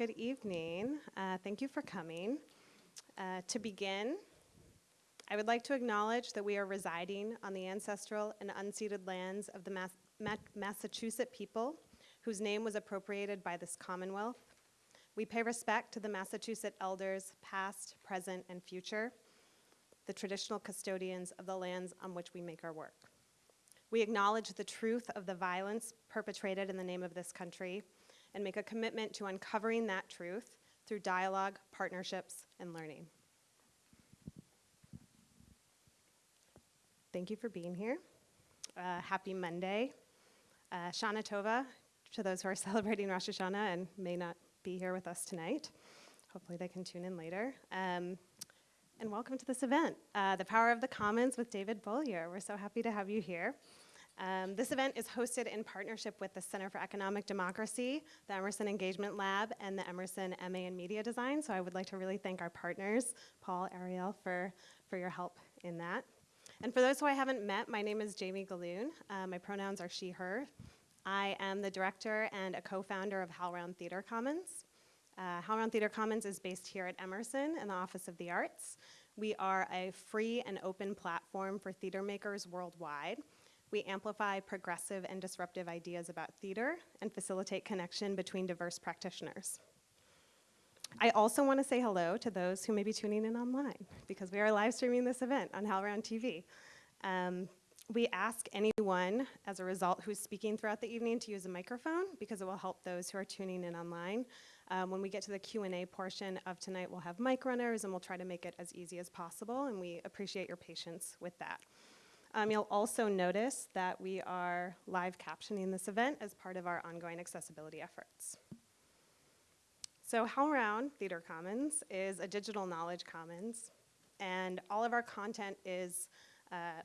Good evening. Uh, thank you for coming. Uh, to begin, I would like to acknowledge that we are residing on the ancestral and unceded lands of the Mas- Ma- Massachusetts people, whose name was appropriated by this Commonwealth. We pay respect to the Massachusetts elders, past, present, and future, the traditional custodians of the lands on which we make our work. We acknowledge the truth of the violence perpetrated in the name of this country and make a commitment to uncovering that truth through dialogue, partnerships, and learning. Thank you for being here. Uh, happy Monday. Uh, Shana Tova to those who are celebrating Rosh Hashanah and may not be here with us tonight. Hopefully, they can tune in later. Um, and welcome to this event, uh, The Power of the Commons with David Bollier. We're so happy to have you here. Um, this event is hosted in partnership with the Center for Economic Democracy, the Emerson Engagement Lab, and the Emerson MA in Media Design. So I would like to really thank our partners, Paul, Ariel, for, for your help in that. And for those who I haven't met, my name is Jamie Gahlon. Uh, my pronouns are she, her. I am the director and a co-founder of HowlRound Theater Commons. Uh, HowlRound Theater Commons is based here at Emerson in the Office of the Arts. We are a free and open platform for theater makers worldwide. We amplify progressive and disruptive ideas about theater and facilitate connection between diverse practitioners. I also want to say hello to those who may be tuning in online because we are live streaming this event on HowlRound TV. Um, we ask anyone, as a result, who's speaking throughout the evening to use a microphone because it will help those who are tuning in online. Um, when we get to the Q&A portion of tonight, we'll have mic runners and we'll try to make it as easy as possible and we appreciate your patience with that. Um, you'll also notice that we are live captioning this event as part of our ongoing accessibility efforts. So HowlRound Theater Commons is a digital knowledge commons and all of our content is uh,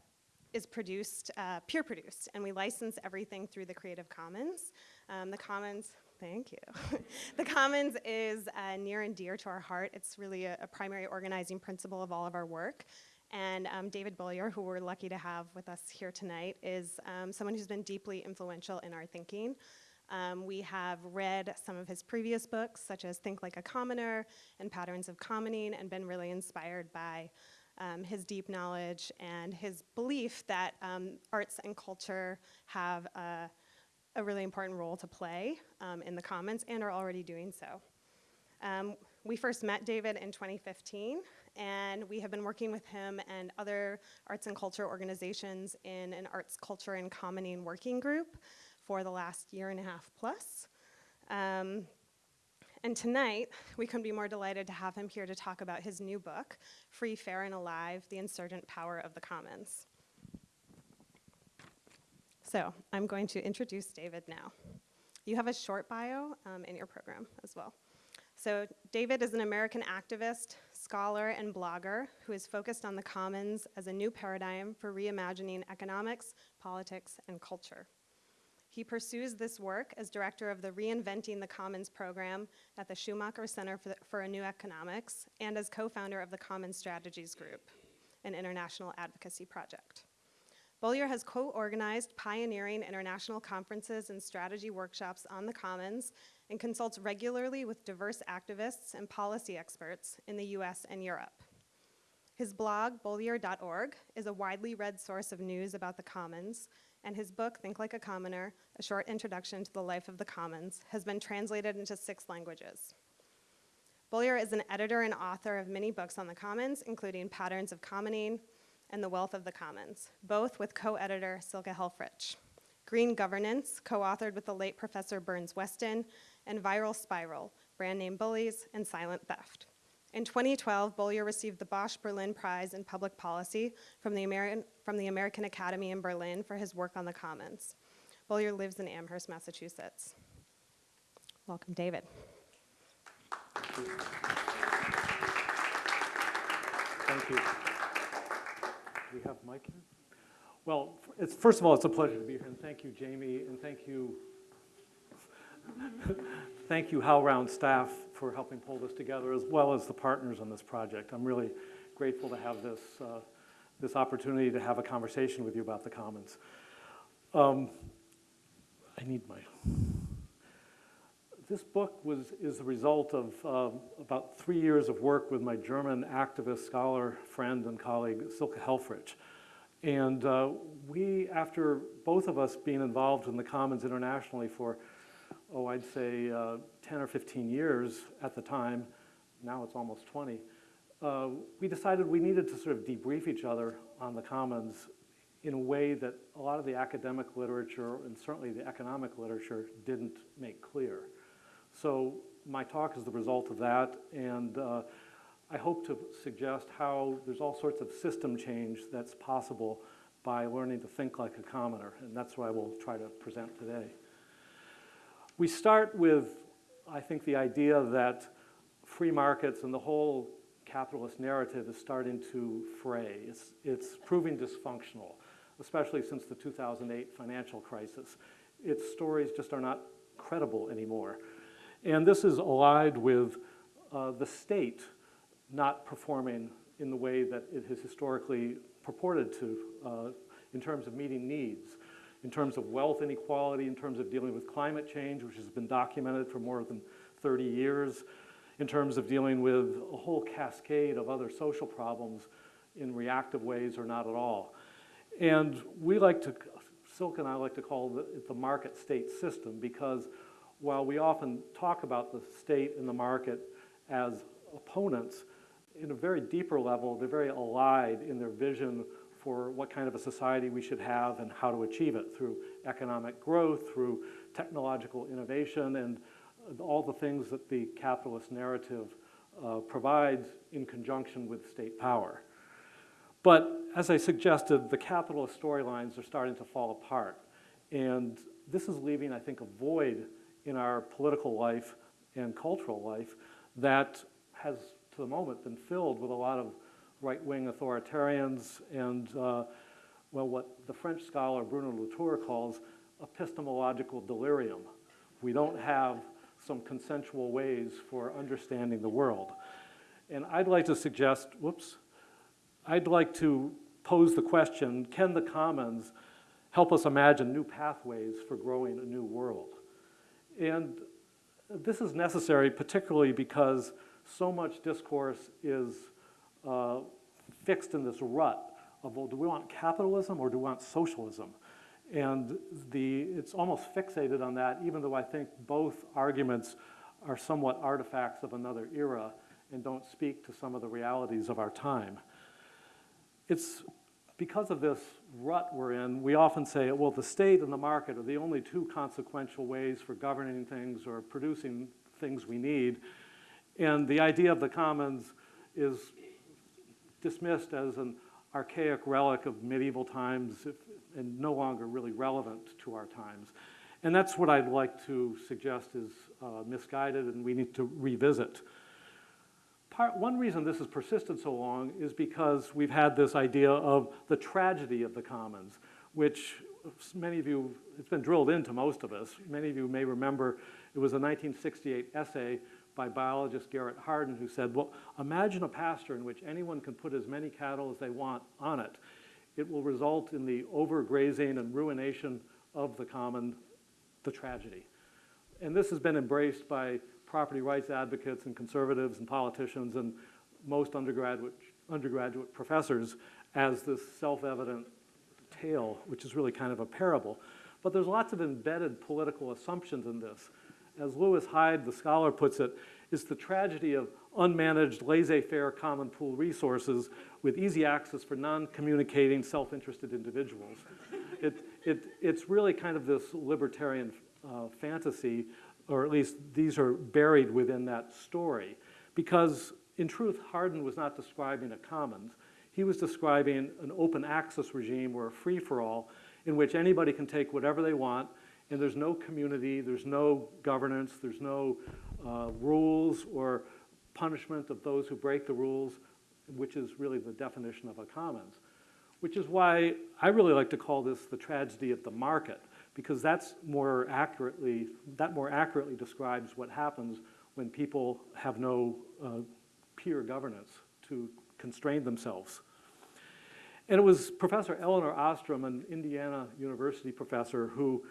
is produced, uh, peer produced, and we license everything through the Creative Commons. Um, the Commons, thank you. the Commons is uh, near and dear to our heart. It's really a, a, primary organizing principle of all of our work. And um, David Bollier, who we're lucky to have with us here tonight, is um, someone who's been deeply influential in our thinking. Um, we have read some of his previous books, such as Think Like a Commoner and Patterns of Commoning, and been really inspired by um, his deep knowledge and his belief that um, arts and culture have a, a, really important role to play um, in the commons and are already doing so. Um, we first met David in 2015 and we have been working with him and other arts and culture organizations in an arts, culture, and commoning working group for the last year and a half plus. Um, and tonight, we couldn't be more delighted to have him here to talk about his new book, Free, Fair, and Alive, The Insurgent Power of the Commons. So I'm going to introduce David now. You have a short bio um, in your program as well. So David is an American activist, scholar, and blogger who is focused on the commons as a new paradigm for reimagining economics, politics, and culture. He pursues this work as director of the Reinventing the Commons program at the Schumacher Center for, the, for a New Economics and as co-founder of the Commons Strategies Group, an international advocacy project. Bollier has co-organized pioneering international conferences and strategy workshops on the Commons and consults regularly with diverse activists and policy experts in the US and Europe. His blog, bollier.org, is a widely read source of news about the Commons and his book, Think Like a Commoner, A Short Introduction to the Life of the Commons, has been translated into six languages. Bollier is an editor and author of many books on the Commons, including Patterns of Commoning and The Wealth of the Commons, both with co-editor Silke Helfrich. Green Governance, co-authored with the late Professor Burns Weston, and Viral Spiral, Brand Name Bullies and Silent Theft. In 2012, Bollier received the Bosch Berlin Prize in Public Policy from the, American, from the American Academy in Berlin for his work on the Commons. Bollier lives in Amherst, Massachusetts. Welcome, David. Thank you. Do we have mic here? Well, it's, first of all, it's a pleasure to be here, and thank you, Jamie, and thank you Thank you, HowlRound staff, for helping pull this together, as well as the partners on this project. I'm really grateful to have this, uh, this opportunity to have a conversation with you about the Commons. Um, I need my, this book was, is the result of um, about three years of work with my German activist, scholar, friend, and colleague, Silke Helfrich. And uh, we, after both of us being involved in the Commons internationally for, oh, I'd say uh, 10 or 15 years at the time, now it's almost 20, uh, we decided we needed to sort of debrief each other on the Commons in a way that a lot of the academic literature and certainly the economic literature didn't make clear. So my talk is the result of that, and uh, I hope to suggest how there's all sorts of system change that's possible by learning to think like a commoner, and that's what I will try to present today. We start with, I think, the idea that free markets and the whole capitalist narrative is starting to fray. It's, it's proving dysfunctional, especially since the 2008 financial crisis. Its stories just are not credible anymore. And this is allied with uh, the state not performing in the way that it has historically purported to uh, in terms of meeting needs, in terms of wealth inequality, in terms of dealing with climate change, which has been documented for more than 30 years, in terms of dealing with a whole cascade of other social problems in reactive ways or not at all. And we like to, Silke and I like to call it the market state system because while we often talk about the state and the market as opponents, in a very deeper level, they're very allied in their vision for what kind of a society we should have and how to achieve it through economic growth, through technological innovation, and all the things that the capitalist narrative uh, provides in conjunction with state power. But as I suggested, the capitalist storylines are starting to fall apart. And this is leaving, I think, a void in our political life and cultural life that has, to the moment, been filled with a lot of right-wing authoritarians and, uh, well, what the French scholar Bruno Latour calls epistemological delirium. We don't have some consensual ways for understanding the world. And I'd like to suggest, whoops, I'd like to pose the question, can the commons help us imagine new pathways for growing a new world? And this is necessary particularly because so much discourse is uh, fixed in this rut of, well, do we want capitalism or do we want socialism? And the, it's almost fixated on that, even though I think both arguments are somewhat artifacts of another era and don't speak to some of the realities of our time. It's because of this rut we're in, we often say, well, the state and the market are the only two consequential ways for governing things or producing things we need. And the idea of the commons is dismissed as an archaic relic of medieval times if, and no longer really relevant to our times. And that's what I'd like to suggest is uh, misguided and we need to revisit. Part, one reason this has persisted so long is because we've had this idea of the tragedy of the commons, which many of you, it's been drilled into most of us. Many of you may remember it was a 1968 essay by biologist Garrett Hardin who said, well, imagine a pasture in which anyone can put as many cattle as they want on it. It will result in the overgrazing and ruination of the common, the tragedy. And this has been embraced by property rights advocates and conservatives and politicians and most undergraduate, undergraduate professors as this self-evident tale, which is really kind of a parable. But there's lots of embedded political assumptions in this. As Lewis Hyde, the scholar, puts it, is the tragedy of unmanaged, laissez-faire common pool resources with easy access for non-communicating, self-interested individuals. it, it, it's really kind of this libertarian uh, fantasy, or at least these are buried within that story. Because in truth, Hardin was not describing a commons. He was describing an open access regime or a free-for-all in which anybody can take whatever they want and there's no community, there's no governance, there's no uh, rules or punishment of those who break the rules, which is really the definition of a commons. Which is why I really like to call this the tragedy of the market, because that's more accurately, that more accurately describes what happens when people have no uh, peer governance to constrain themselves. And it was Professor Elinor Ostrom, an Indiana University professor, who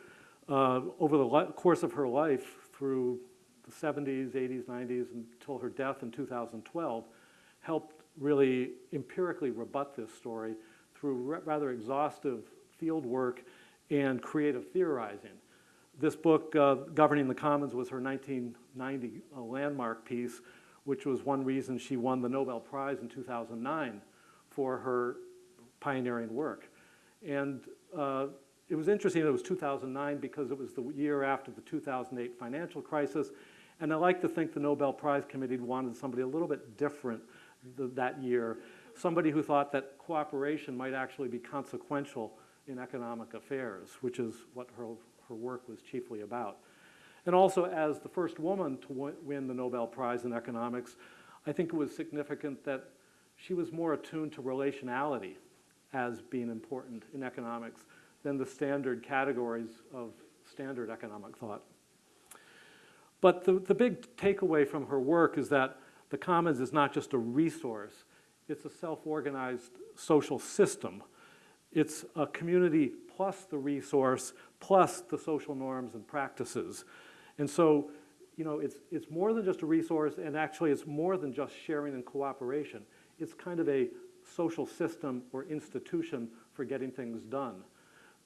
uh, over the course of her life through the 70s, 80s, 90s, until her death in 2012, helped really empirically rebut this story through ra- rather exhaustive field work and creative theorizing. This book, uh, Governing the Commons, was her 1990 uh, landmark piece, which was one reason she won the Nobel Prize in 2009 for her pioneering work. And uh, it was interesting that it was 2009 because it was the year after the 2008 financial crisis. And I like to think the Nobel Prize Committee wanted somebody a little bit different th- that year, somebody who thought that cooperation might actually be consequential in economic affairs, which is what her, her work was chiefly about. And also, as the first woman to wi- win the Nobel Prize in economics, I think it was significant that she was more attuned to relationality as being important in economics than the standard categories of standard economic thought. But the, the big takeaway from her work is that the commons is not just a resource, it's a self-organized social system. It's a community plus the resource, plus the social norms and practices. And so, you know, it's, it's more than just a resource, and actually it's more than just sharing and cooperation. It's kind of a social system or institution for getting things done,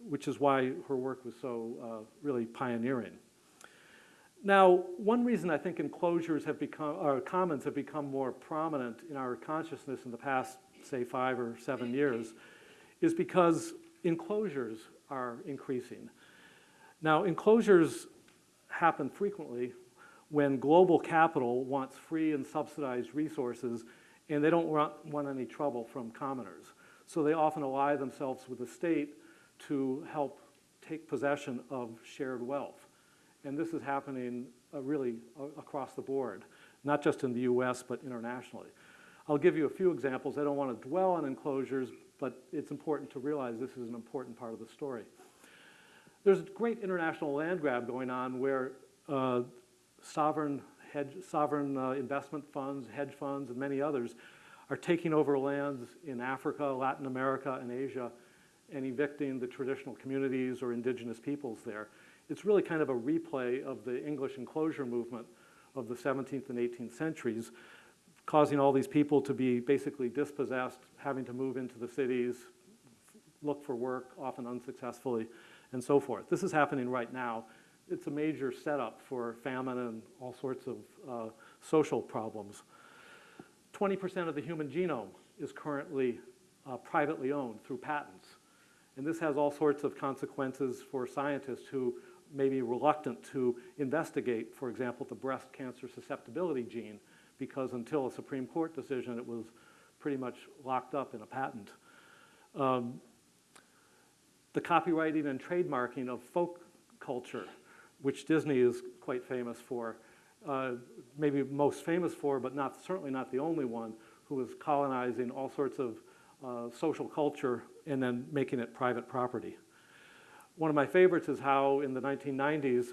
which is why her work was so uh, really pioneering. Now, one reason I think enclosures have become, or commons have become more prominent in our consciousness in the past, say, five or seven years, is because enclosures are increasing. Now, enclosures happen frequently when global capital wants free and subsidized resources and they don't want, want any trouble from commoners. So they often ally themselves with the state to help take possession of shared wealth. And this is happening uh, really across the board, not just in the US, but internationally. I'll give you a few examples. I don't want to dwell on enclosures, but it's important to realize this is an important part of the story. There's a great international land grab going on where uh, sovereign, hedge, sovereign uh, investment funds, hedge funds, and many others are taking over lands in Africa, Latin America, and Asia and evicting the traditional communities or indigenous peoples there. It's really kind of a replay of the English enclosure movement of the 17th and 18th centuries, causing all these people to be basically dispossessed, having to move into the cities, look for work, often unsuccessfully, and so forth. This is happening right now. It's a major setup for famine and all sorts of uh, social problems. 20% of the human genome is currently uh, privately owned through patents. And this has all sorts of consequences for scientists who may be reluctant to investigate, for example, the breast cancer susceptibility gene, because until a Supreme Court decision, it was pretty much locked up in a patent. Um, the copywriting and trademarking of folk culture, which Disney is quite famous for, uh, maybe most famous for, but not, certainly not the only one, who was colonizing all sorts of uh, social culture and then making it private property. One of my favorites is how in the 1990s,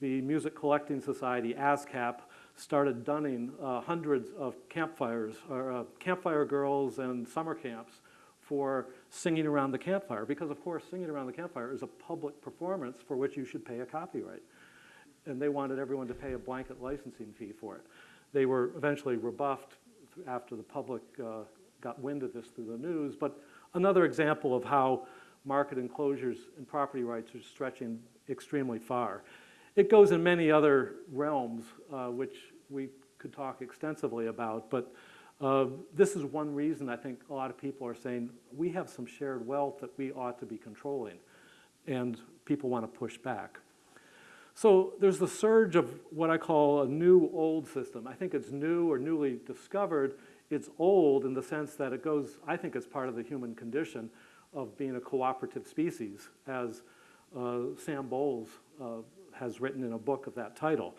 the Music Collecting Society, ASCAP, started dunning uh, hundreds of campfires, or uh, campfire girls and summer camps for singing around the campfire, because of course singing around the campfire is a public performance for which you should pay a copyright. And they wanted everyone to pay a blanket licensing fee for it. They were eventually rebuffed after the public uh, got wind of this through the news, but another example of how market enclosures and property rights are stretching extremely far. It goes in many other realms, uh, which we could talk extensively about, but uh, this is one reason I think a lot of people are saying we have some shared wealth that we ought to be controlling, and people want to push back. So there's the surge of what I call a new old system. I think it's new or newly discovered. It's old in the sense that it goes, I think it's part of the human condition of being a cooperative species, as uh, Sam Bowles uh, has written in a book of that title.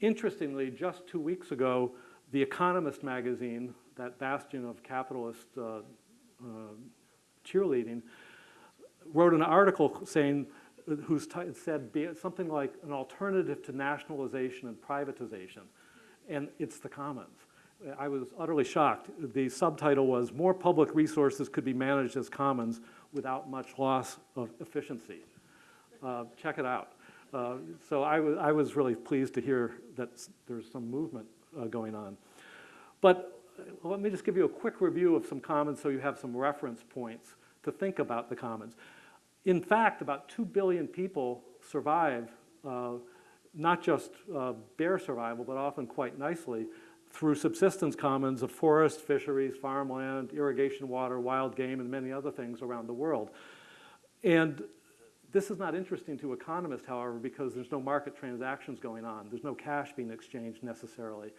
Interestingly, just two weeks ago, The Economist magazine, that bastion of capitalist uh, uh, cheerleading, wrote an article saying, whose said something like an alternative to nationalization and privatization, and it's the commons. I was utterly shocked. The subtitle was More Public Resources Could Be Managed as Commons Without Much Loss of Efficiency. Uh, check it out. Uh, So I was, I was really pleased to hear that there's some movement uh, going on. But uh, let me just give you a quick review of some commons so you have some reference points to think about the commons. In fact, about 2 billion people survive, uh, not just uh, bear survival, but often quite nicely, through subsistence commons of forest, fisheries, farmland, irrigation water, wild game, and many other things around the world. And this is not interesting to economists, however, because there's no market transactions going on. There's no cash being exchanged necessarily.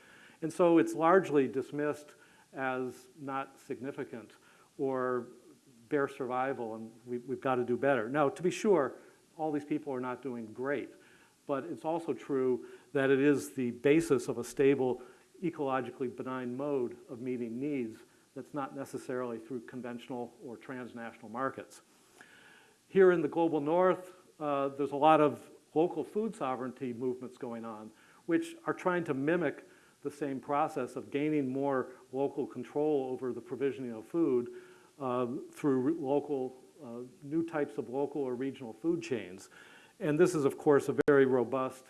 And so it's largely dismissed as not significant or bare survival, and we, we've got to do better. Now, to be sure, all these people are not doing great, but it's also true that it is the basis of a stable, ecologically benign mode of meeting needs that's not necessarily through conventional or transnational markets. Here in the global north, uh, there's a lot of local food sovereignty movements going on, which are trying to mimic the same process of gaining more local control over the provisioning of food um, through local, uh, new types of local or regional food chains. And this is, of course, a very robust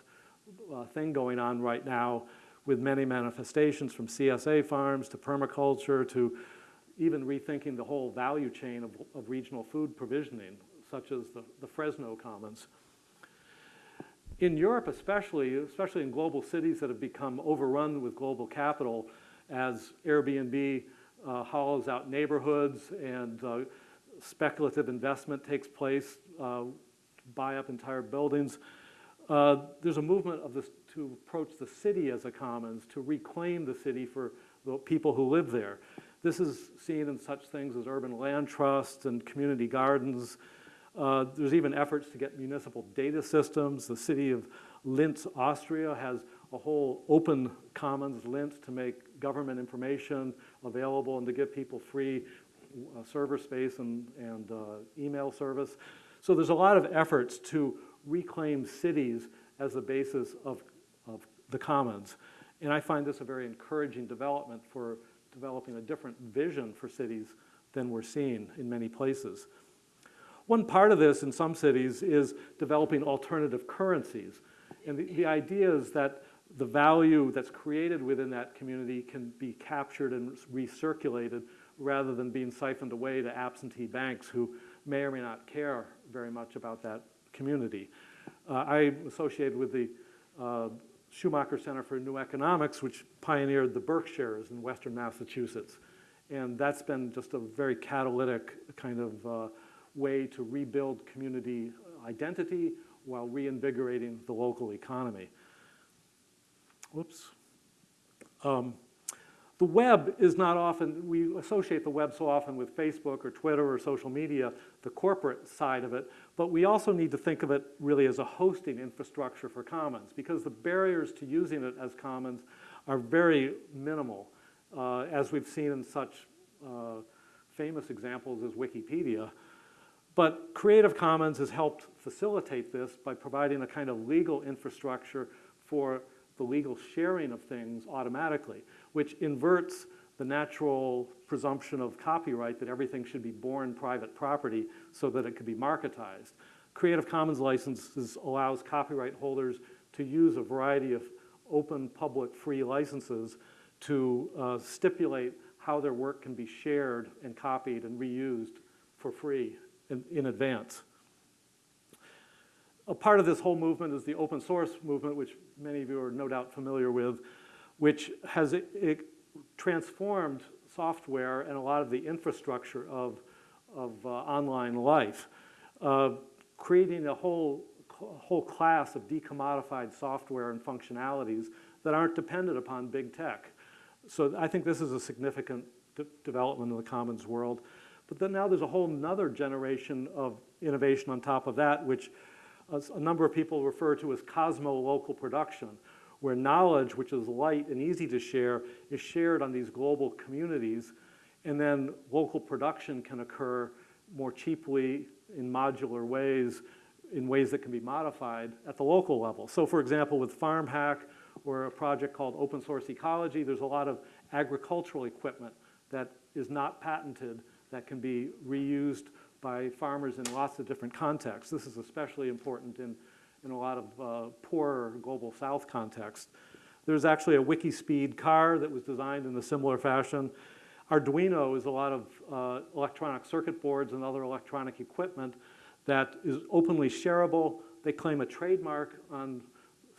uh, thing going on right now with many manifestations from CSA farms to permaculture to even rethinking the whole value chain of, of regional food provisioning, such as the, the Fresno Commons. In Europe especially, especially in global cities that have become overrun with global capital as Airbnb uh, hollows out neighborhoods and uh, speculative investment takes place, uh, buy up entire buildings, uh, there's a movement of this to approach the city as a commons, to reclaim the city for the people who live there. This is seen in such things as urban land trusts and community gardens. Uh, there's even efforts to get municipal data systems. The city of Linz, Austria has a whole open commons, Linz, to make government information available and to give people free uh, server space and, and uh, email service. So there's a lot of efforts to reclaim cities as the basis of, of the commons. And I find this a very encouraging development for developing a different vision for cities than we're seeing in many places. One part of this in some cities is developing alternative currencies. And the, the idea is that the value that's created within that community can be captured and recirculated rather than being siphoned away to absentee banks who may or may not care very much about that community. Uh, I'm associated with the uh, Schumacher Center for New Economics, which pioneered the BerkShares in western Massachusetts. And that's been just a very catalytic kind of uh, way to rebuild community identity while reinvigorating the local economy. Whoops. Um, the web is not often, we associate the web so often with Facebook or Twitter or social media, the corporate side of it, but we also need to think of it really as a hosting infrastructure for commons because the barriers to using it as commons are very minimal, uh, as we've seen in such uh, famous examples as Wikipedia. But Creative Commons has helped facilitate this by providing a kind of legal infrastructure for the legal sharing of things automatically, which inverts the natural presumption of copyright that everything should be born private property so that it could be marketized. Creative Commons licenses allows copyright holders to use a variety of open, public, free licenses to uh, stipulate how their work can be shared and copied and reused for free in, in advance. A part of this whole movement is the open source movement, which many of you are no doubt familiar with, which has transformed software and a lot of the infrastructure of, of uh, online life, uh, creating a whole, whole class of decommodified software and functionalities that aren't dependent upon big tech. So I think this is a significant de development in the commons world. But then now there's a whole nother generation of innovation on top of that, which a number of people refer to as cosmo-local production, where knowledge, which is light and easy to share, is shared on these global communities, and then local production can occur more cheaply in modular ways, in ways that can be modified at the local level. So for example, with FarmHack or a project called Open Source Ecology, there's a lot of agricultural equipment that is not patented that can be reused by farmers in lots of different contexts. This is especially important in, in a lot of uh, poorer global south context. There's actually a Wikispeed car that was designed in a similar fashion. Arduino is a lot of uh, electronic circuit boards and other electronic equipment that is openly shareable. They claim a trademark on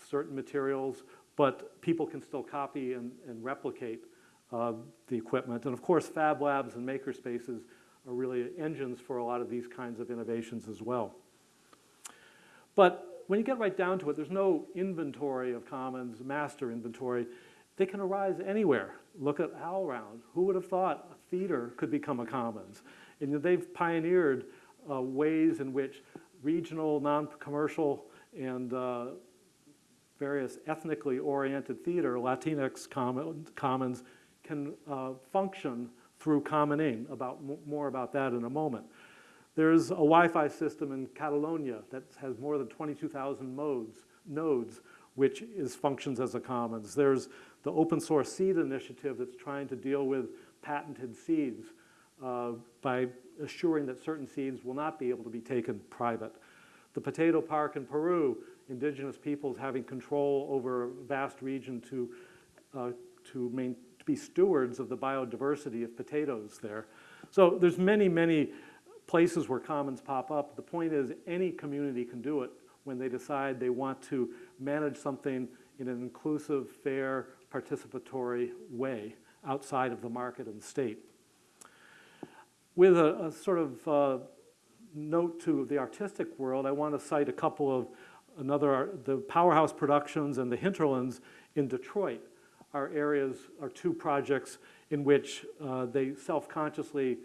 certain materials, but people can still copy and, and replicate uh, the equipment. And of course, fab labs and maker spaces are really engines for a lot of these kinds of innovations as well. But when you get right down to it, there's no inventory of commons, master inventory. They can arise anywhere. Look at HowlRound. Who would have thought a theater could become a commons? And they've pioneered uh, ways in which regional, non-commercial, and uh, various ethnically oriented theater, Latinx commons, can uh, function through commoning. About, more about that in a moment. There's a Wi-Fi system in Catalonia that has more than 22,000 modes, nodes, which is, functions as a commons. There's the open source seed initiative that's trying to deal with patented seeds uh, by assuring that certain seeds will not be able to be taken private. The potato park in Peru, indigenous peoples having control over a vast region to, uh, to, main, to be stewards of the biodiversity of potatoes there. So there's many, many places where commons pop up. The point is any community can do it when they decide they want to manage something in an inclusive, fair, participatory way outside of the market and the state. With a, a sort of uh, note to the artistic world, I want to cite a couple of another, the Powerhouse Productions and the Hinterlands in Detroit are areas, are two projects in which uh, they self-consciously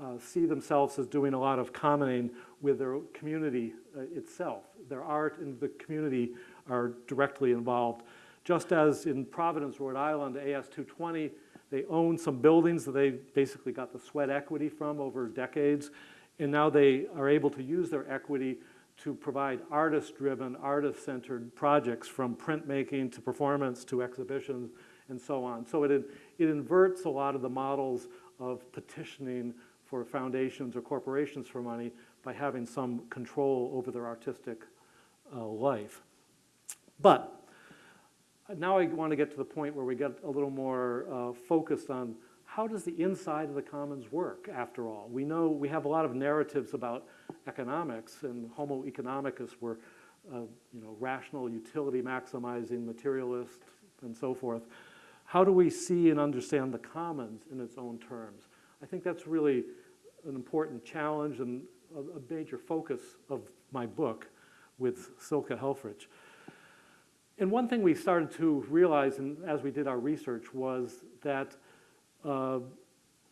uh, see themselves as doing a lot of commoning with their community uh, itself. Their art and the community are directly involved. Just as in Providence, Rhode Island, AS220, they own some buildings that they basically got the sweat equity from over decades, and now they are able to use their equity to provide artist-driven, artist-centered projects from printmaking to performance to exhibitions and so on. So it, it inverts a lot of the models of petitioning for foundations or corporations for money by having some control over their artistic uh, life. But now I want to get to the point where we get a little more uh, focused on how does the inside of the commons work after all? We know we have a lot of narratives about economics and homo economicus were uh, you know, rational, utility maximizing, materialist, and so forth. How do we see and understand the commons in its own terms? I think that's really an important challenge and a, a major focus of my book with Silke Helfrich. And one thing we started to realize in, as we did our research was that uh,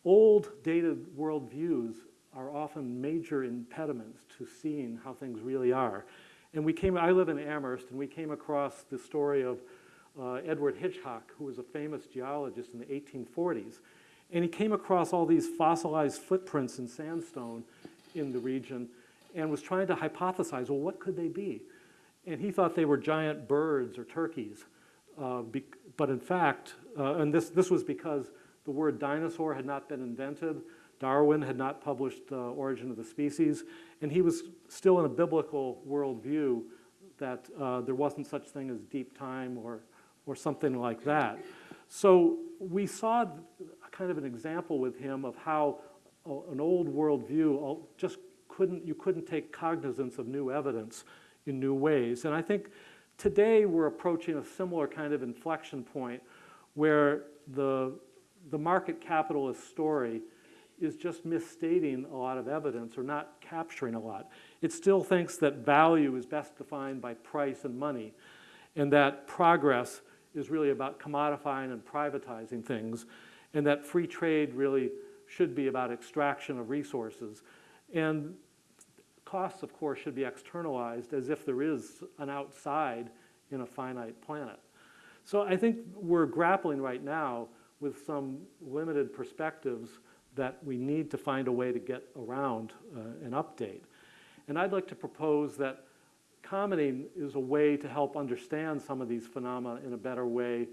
old dated worldviews are often major impediments to seeing how things really are. And we came, I live in Amherst, and we came across the story of uh, Edward Hitchcock, who was a famous geologist in the 1840s. And he came across all these fossilized footprints in sandstone in the region and was trying to hypothesize, well, what could they be? And he thought they were giant birds or turkeys. Uh, but in fact, uh, and this, this was because the word dinosaur had not been invented, Darwin had not published uh, Origin of the Species, and he was still in a biblical worldview that uh, there wasn't such thing as deep time or, or something like that. So we saw kind of an example with him of how an old world view uh, just couldn't, you couldn't take cognizance of new evidence in new ways. And I think today we're approaching a similar kind of inflection point where the, the market capitalist story is just misstating a lot of evidence or not capturing a lot. It still thinks that value is best defined by price and money and that progress is really about commodifying and privatizing things and that free trade really should be about extraction of resources. And costs, of course, should be externalized as if there is an outside in a finite planet. So I think we're grappling right now with some limited perspectives that we need to find a way to get around uh, an update. And I'd like to propose that commoning is a way to help understand some of these phenomena in a better way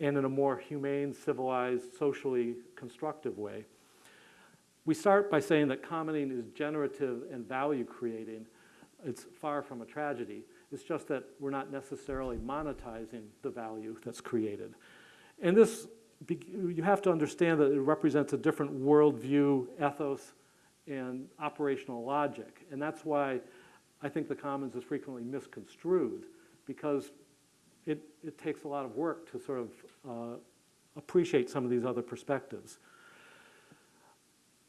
and in a more humane, civilized, socially constructive way. We start by saying that commoning is generative and value creating. It's far from a tragedy. It's just that we're not necessarily monetizing the value that's created. And this, you have to understand that it represents a different worldview, ethos, and operational logic. And that's why I think the commons is frequently misconstrued, because it, it takes a lot of work to sort of uh, appreciate some of these other perspectives.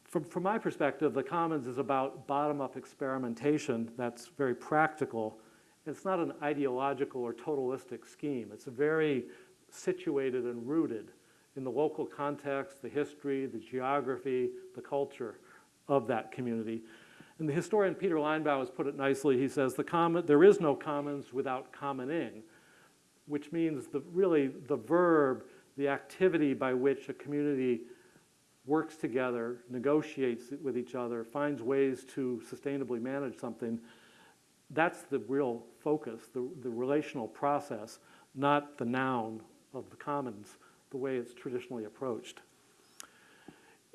From, from my perspective, the commons is about bottom-up experimentation that's very practical. It's not an ideological or totalistic scheme. It's very situated and rooted in the local context, the history, the geography, the culture of that community. And the historian Peter Linebaugh has put it nicely. He says, the common, there is no commons without commoning, which means the, really the verb, the activity by which a community works together, negotiates with each other, finds ways to sustainably manage something, that's the real focus, the, the relational process, not the noun of the commons, the way it's traditionally approached.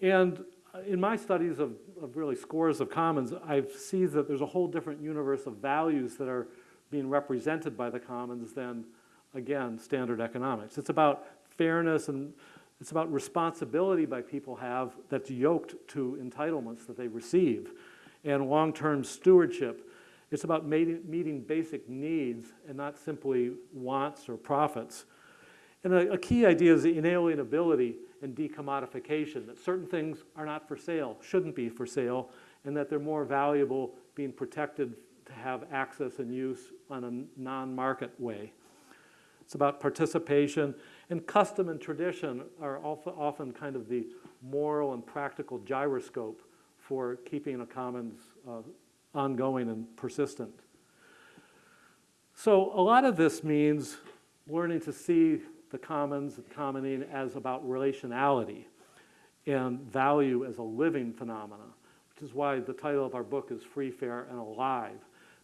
And uh, in my studies of, of really scores of commons, I see that there's a whole different universe of values that are being represented by the commons than, again, standard economics. It's about fairness and it's about responsibility by people have that's yoked to entitlements that they receive and long-term stewardship. It's about meeting, basic needs and not simply wants or profits. And a, a key idea is the inalienability and decommodification, that certain things are not for sale, shouldn't be for sale, and that they're more valuable being protected to have access and use on a non-market way. It's about participation, and custom and tradition are often, kind of the moral and practical gyroscope for keeping a commons uh, ongoing and persistent. So a lot of this means learning to see the commons and commoning as about relationality and value as a living phenomena, which is why the title of our book is Free, Fair, and Alive.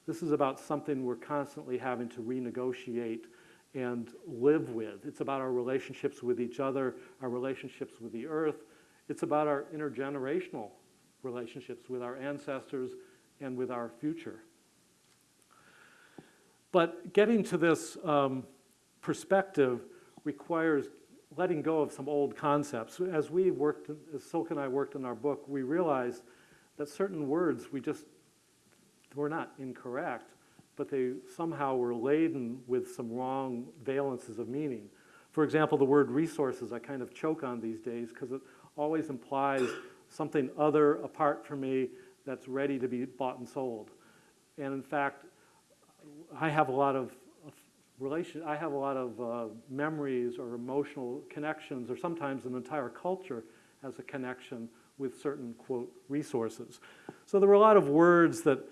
This is about something we're constantly having to renegotiate and live with. It's about our relationships with each other, our relationships with the earth. It's about our intergenerational relationships with our ancestors and with our future. But getting to this um, perspective requires letting go of some old concepts. As we worked, as Silke and I worked in our book, we realized that certain words we just were not incorrect, but they somehow were laden with some wrong valences of meaning. For example, the word resources I kind of choke on these days because it always implies something other apart from me that's ready to be bought and sold. And in fact, I have a lot of relation, I have a lot of uh, memories or emotional connections, or sometimes an entire culture has a connection with certain, quote, resources. So there were a lot of words that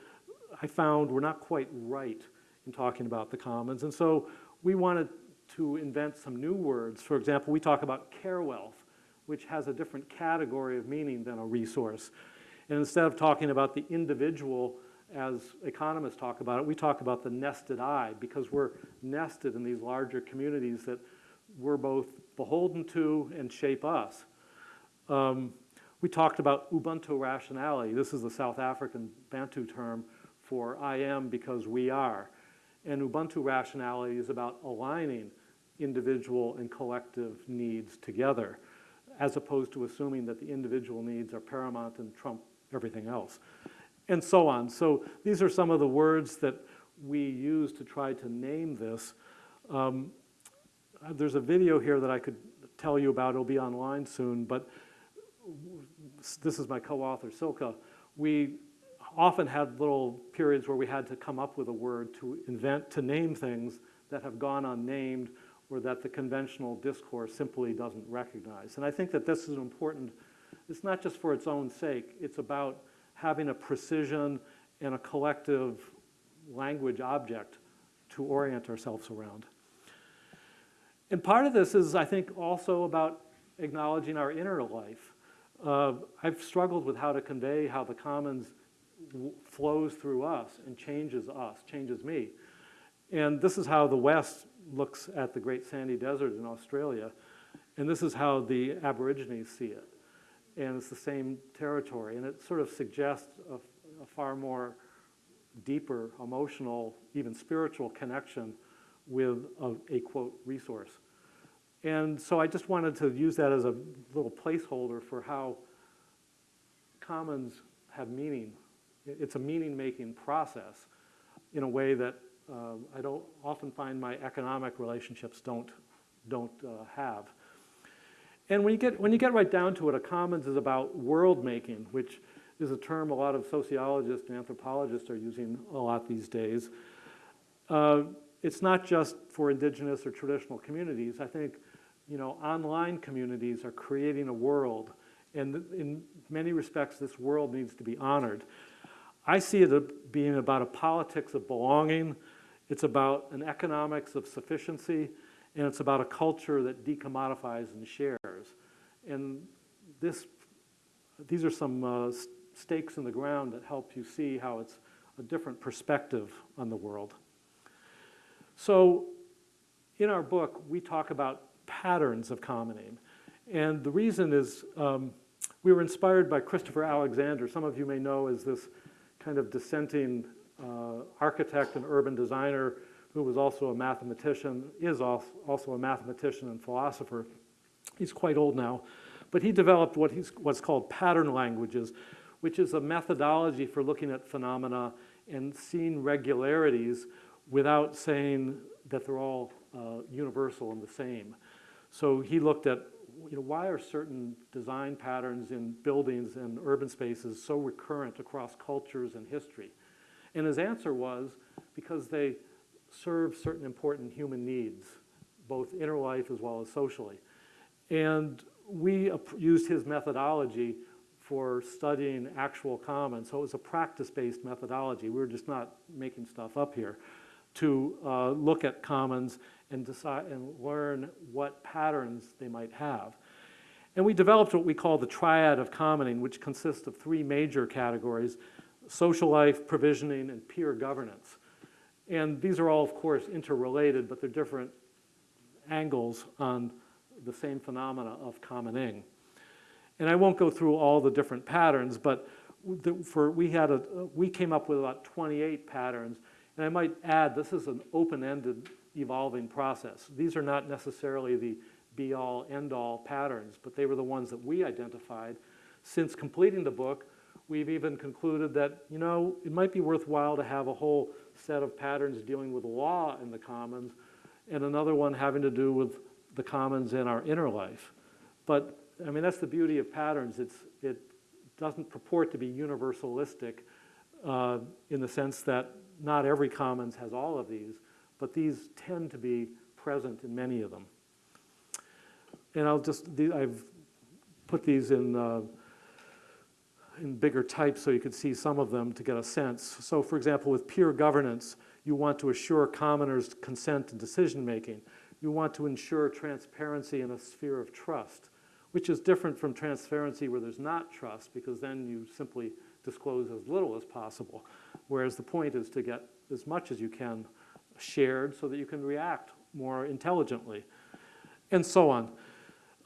I found were not quite right in talking about the commons. And so we wanted to invent some new words. For example, we talk about care wealth, which has a different category of meaning than a resource. And instead of talking about the individual as economists talk about it, we talk about the nested I because we're nested in these larger communities that we're both beholden to and shape us. Um, we talked about Ubuntu rationality. This is the South African Bantu term for I am because we are. And Ubuntu rationality is about aligning individual and collective needs together, as opposed to assuming that the individual needs are paramount and trump everything else, and so on. So these are some of the words that we use to try to name this. Um, there's a video here that I could tell you about. It'll be online soon, but this is my co-author, Silke. We often had little periods where we had to come up with a word to invent, to name things that have gone unnamed or that the conventional discourse simply doesn't recognize. And I think that this is important, it's not just for its own sake, it's about having a precision and a collective language object to orient ourselves around. And part of this is, I think, also about acknowledging our inner life. Uh, I've struggled with how to convey how the commons flows through us and changes us, changes me. And this is how the West looks at the Great Sandy Desert in Australia. And this is how the Aborigines see it. And it's the same territory. And it sort of suggests a, a far more deeper emotional, even spiritual connection with a, a quote resource. And so I just wanted to use that as a little placeholder for how commons have meaning. It's a meaning-making process in a way that um, I don't often find my economic relationships don't, don't uh, have. And when you, get, when you get right down to it, a commons is about world making, which is a term a lot of sociologists and anthropologists are using a lot these days. Uh, it's not just for indigenous or traditional communities. I think, you know, online communities are creating a world, and in many respects, this world needs to be honored. I see it being about a politics of belonging, it's about an economics of sufficiency, and it's about a culture that decommodifies and shares. And this, these are some uh, stakes in the ground that help you see how it's a different perspective on the world. So in our book, we talk about patterns of commoning. And the reason is um, we were inspired by Christopher Alexander. Some of you may know as this kind of dissenting uh, architect and urban designer who was also a mathematician, is also a mathematician and philosopher. He's quite old now, but he developed what he's, what's called pattern languages, which is a methodology for looking at phenomena and seeing regularities without saying that they're all uh, universal and the same. So he looked at, you know, why are certain design patterns in buildings and urban spaces so recurrent across cultures and history? And his answer was because they serve certain important human needs, both inner life as well as socially. And we used his methodology for studying actual commons. So it was a practice-based methodology. We were just not making stuff up here to uh, look at commons and decide and learn what patterns they might have. And we developed what we call the triad of commoning, which consists of three major categories, social life, provisioning, and peer governance. And these are all, of course, interrelated, but they're different angles on the same phenomena of commoning. And I won't go through all the different patterns, but for, we had a, we came up with about 28 patterns. And I might add, this is an open-ended evolving process. These are not necessarily the be-all, end-all patterns, but they were the ones that we identified. Since completing the book, we've even concluded that, you know, it might be worthwhile to have a whole set of patterns dealing with law in the commons and another one having to do with the commons in our inner life. But, I mean, that's the beauty of patterns. It's, it doesn't purport to be universalistic uh, in the sense that not every commons has all of these, but these tend to be present in many of them. And I'll just, I've put these in, uh, in bigger type so you can see some of them to get a sense. So for example, with peer governance, you want to assure commoners' consent and decision-making. You want to ensure transparency in a sphere of trust, which is different from transparency where there's not trust, because then you simply disclose as little as possible. Whereas the point is to get as much as you can shared so that you can react more intelligently, and so on.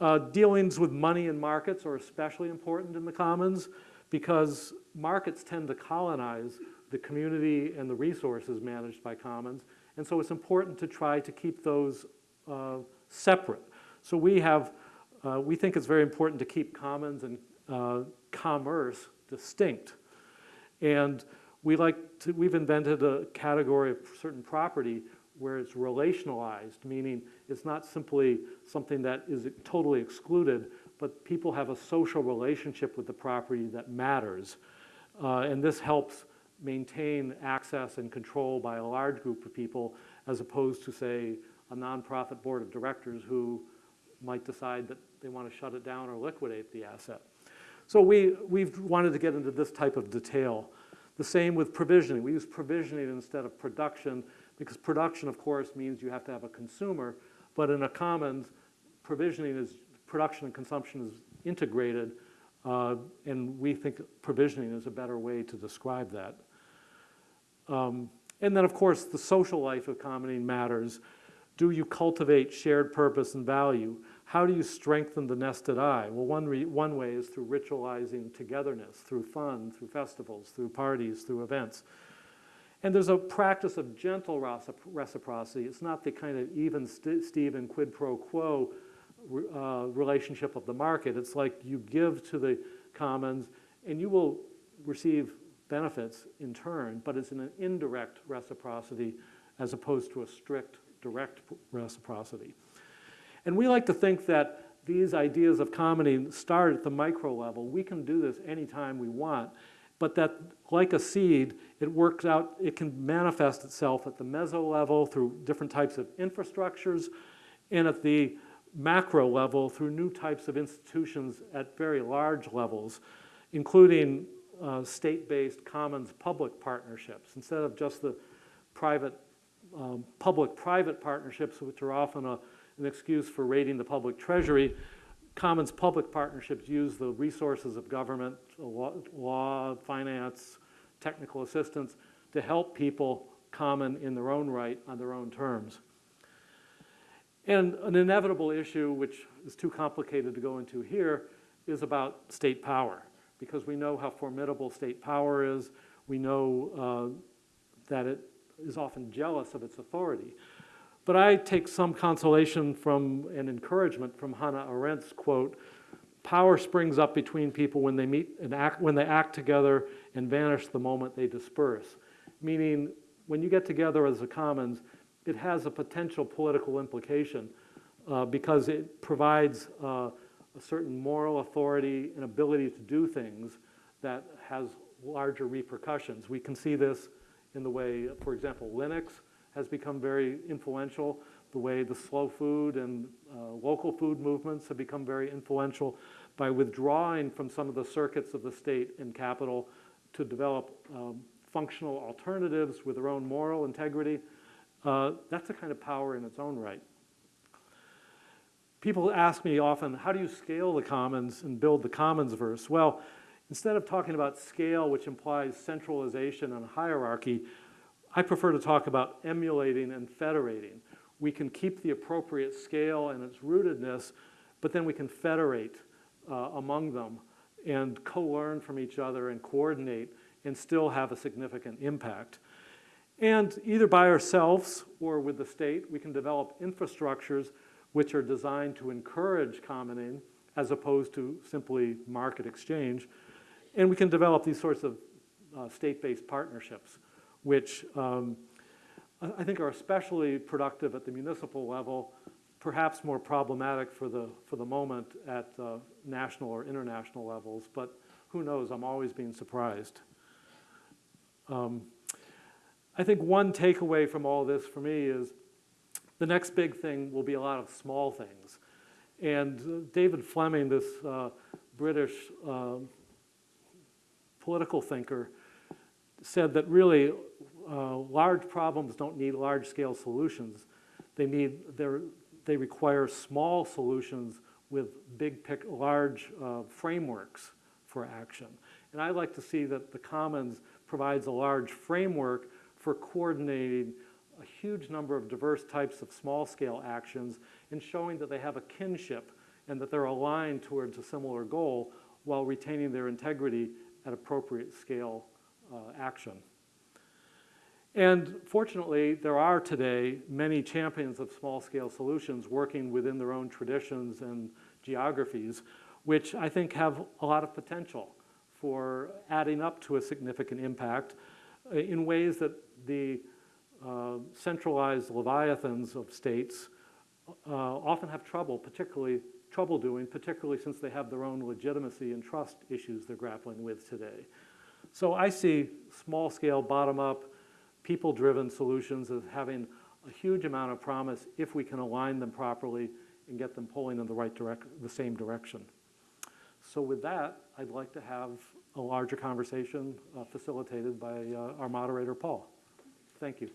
Uh, dealings with money and markets are especially important in the commons because markets tend to colonize the community and the resources managed by commons. And so it's important to try to keep those uh, separate. So we have, uh, we think it's very important to keep commons and uh, commerce distinct. And we like to, we've invented a category of certain property where it's relationalized, meaning it's not simply something that is totally excluded, but people have a social relationship with the property that matters. Uh, and this helps maintain access and control by a large group of people as opposed to, say, a nonprofit board of directors who might decide that they want to shut it down or liquidate the asset. So we, we've wanted to get into this type of detail. The same with provisioning. We use provisioning instead of production because production, of course, means you have to have a consumer, but in a commons, provisioning is, production and consumption is integrated, uh, and we think provisioning is a better way to describe that. Um, and then, of course, the social life of commoning matters. Do you cultivate shared purpose and value? How do you strengthen the nested I? Well, one, one way is through ritualizing togetherness, through fun, through festivals, through parties, through events. And there's a practice of gentle reciprocity. It's not the kind of even st- quid pro quo uh, relationship of the market. It's like you give to the commons and you will receive benefits in turn, but it's in an indirect reciprocity as opposed to a strict direct reciprocity. And we like to think that these ideas of commoning start at the micro level. We can do this anytime we want, but that like a seed, it works out, it can manifest itself at the meso level through different types of infrastructures and at the macro level through new types of institutions at very large levels, including uh, state-based commons public partnerships instead of just the private um, public-private partnerships, which are often a, an excuse for raiding the public treasury. Commons public partnerships use the resources of government, law, finance, technical assistance to help people common in their own right on their own terms. And an inevitable issue, which is too complicated to go into here, is about state power, because we know how formidable state power is. We know uh, that it is often jealous of its authority. But I take some consolation from and encouragement from Hannah Arendt's quote, power springs up between people when they meet and act, when they act together and vanish the moment they disperse. Meaning, when you get together as a commons, it has a potential political implication uh, because it provides uh, a certain moral authority and ability to do things that has larger repercussions. We can see this in the way, for example, Linux has become very influential, the way the slow food and uh, local food movements have become very influential by withdrawing from some of the circuits of the state and capital to develop um, functional alternatives with their own moral integrity. Uh, that's a kind of power in its own right. People ask me often, how do you scale the commons and build the Commonsverse? Well, instead of talking about scale, which implies centralization and hierarchy, I prefer to talk about emulating and federating. We can keep the appropriate scale and its rootedness, but then we can federate uh, among them and co-learn from each other and coordinate and still have a significant impact. And either by ourselves or with the state, we can develop infrastructures which are designed to encourage commoning as opposed to simply market exchange. And we can develop these sorts of uh, state-based partnerships, which um, I think are especially productive at the municipal level, perhaps more problematic for the, for the moment at uh, national or international levels, but who knows, I'm always being surprised. Um, I think one takeaway from all this for me is the next big thing will be a lot of small things. And uh, David Fleming, this uh, British uh, political thinker, said that really uh, large problems don't need large-scale solutions. They need, they're, require small solutions with big, pic, large uh, frameworks for action. And I like to see that the Commons provides a large framework for coordinating a huge number of diverse types of small-scale actions and showing that they have a kinship and that they're aligned towards a similar goal while retaining their integrity at appropriate scale action. And fortunately, there are today many champions of small-scale solutions working within their own traditions and geographies, which I think have a lot of potential for adding up to a significant impact uh, in ways that the uh, centralized leviathans of states uh, often have trouble, particularly trouble doing, particularly since they have their own legitimacy and trust issues they're grappling with today. So I see small-scale, bottom-up, people-driven solutions as having a huge amount of promise if we can align them properly and get them pulling in the right direct, the same direction. So with that, I'd like to have a larger conversation uh, facilitated by uh, our moderator, Paul. Thank you.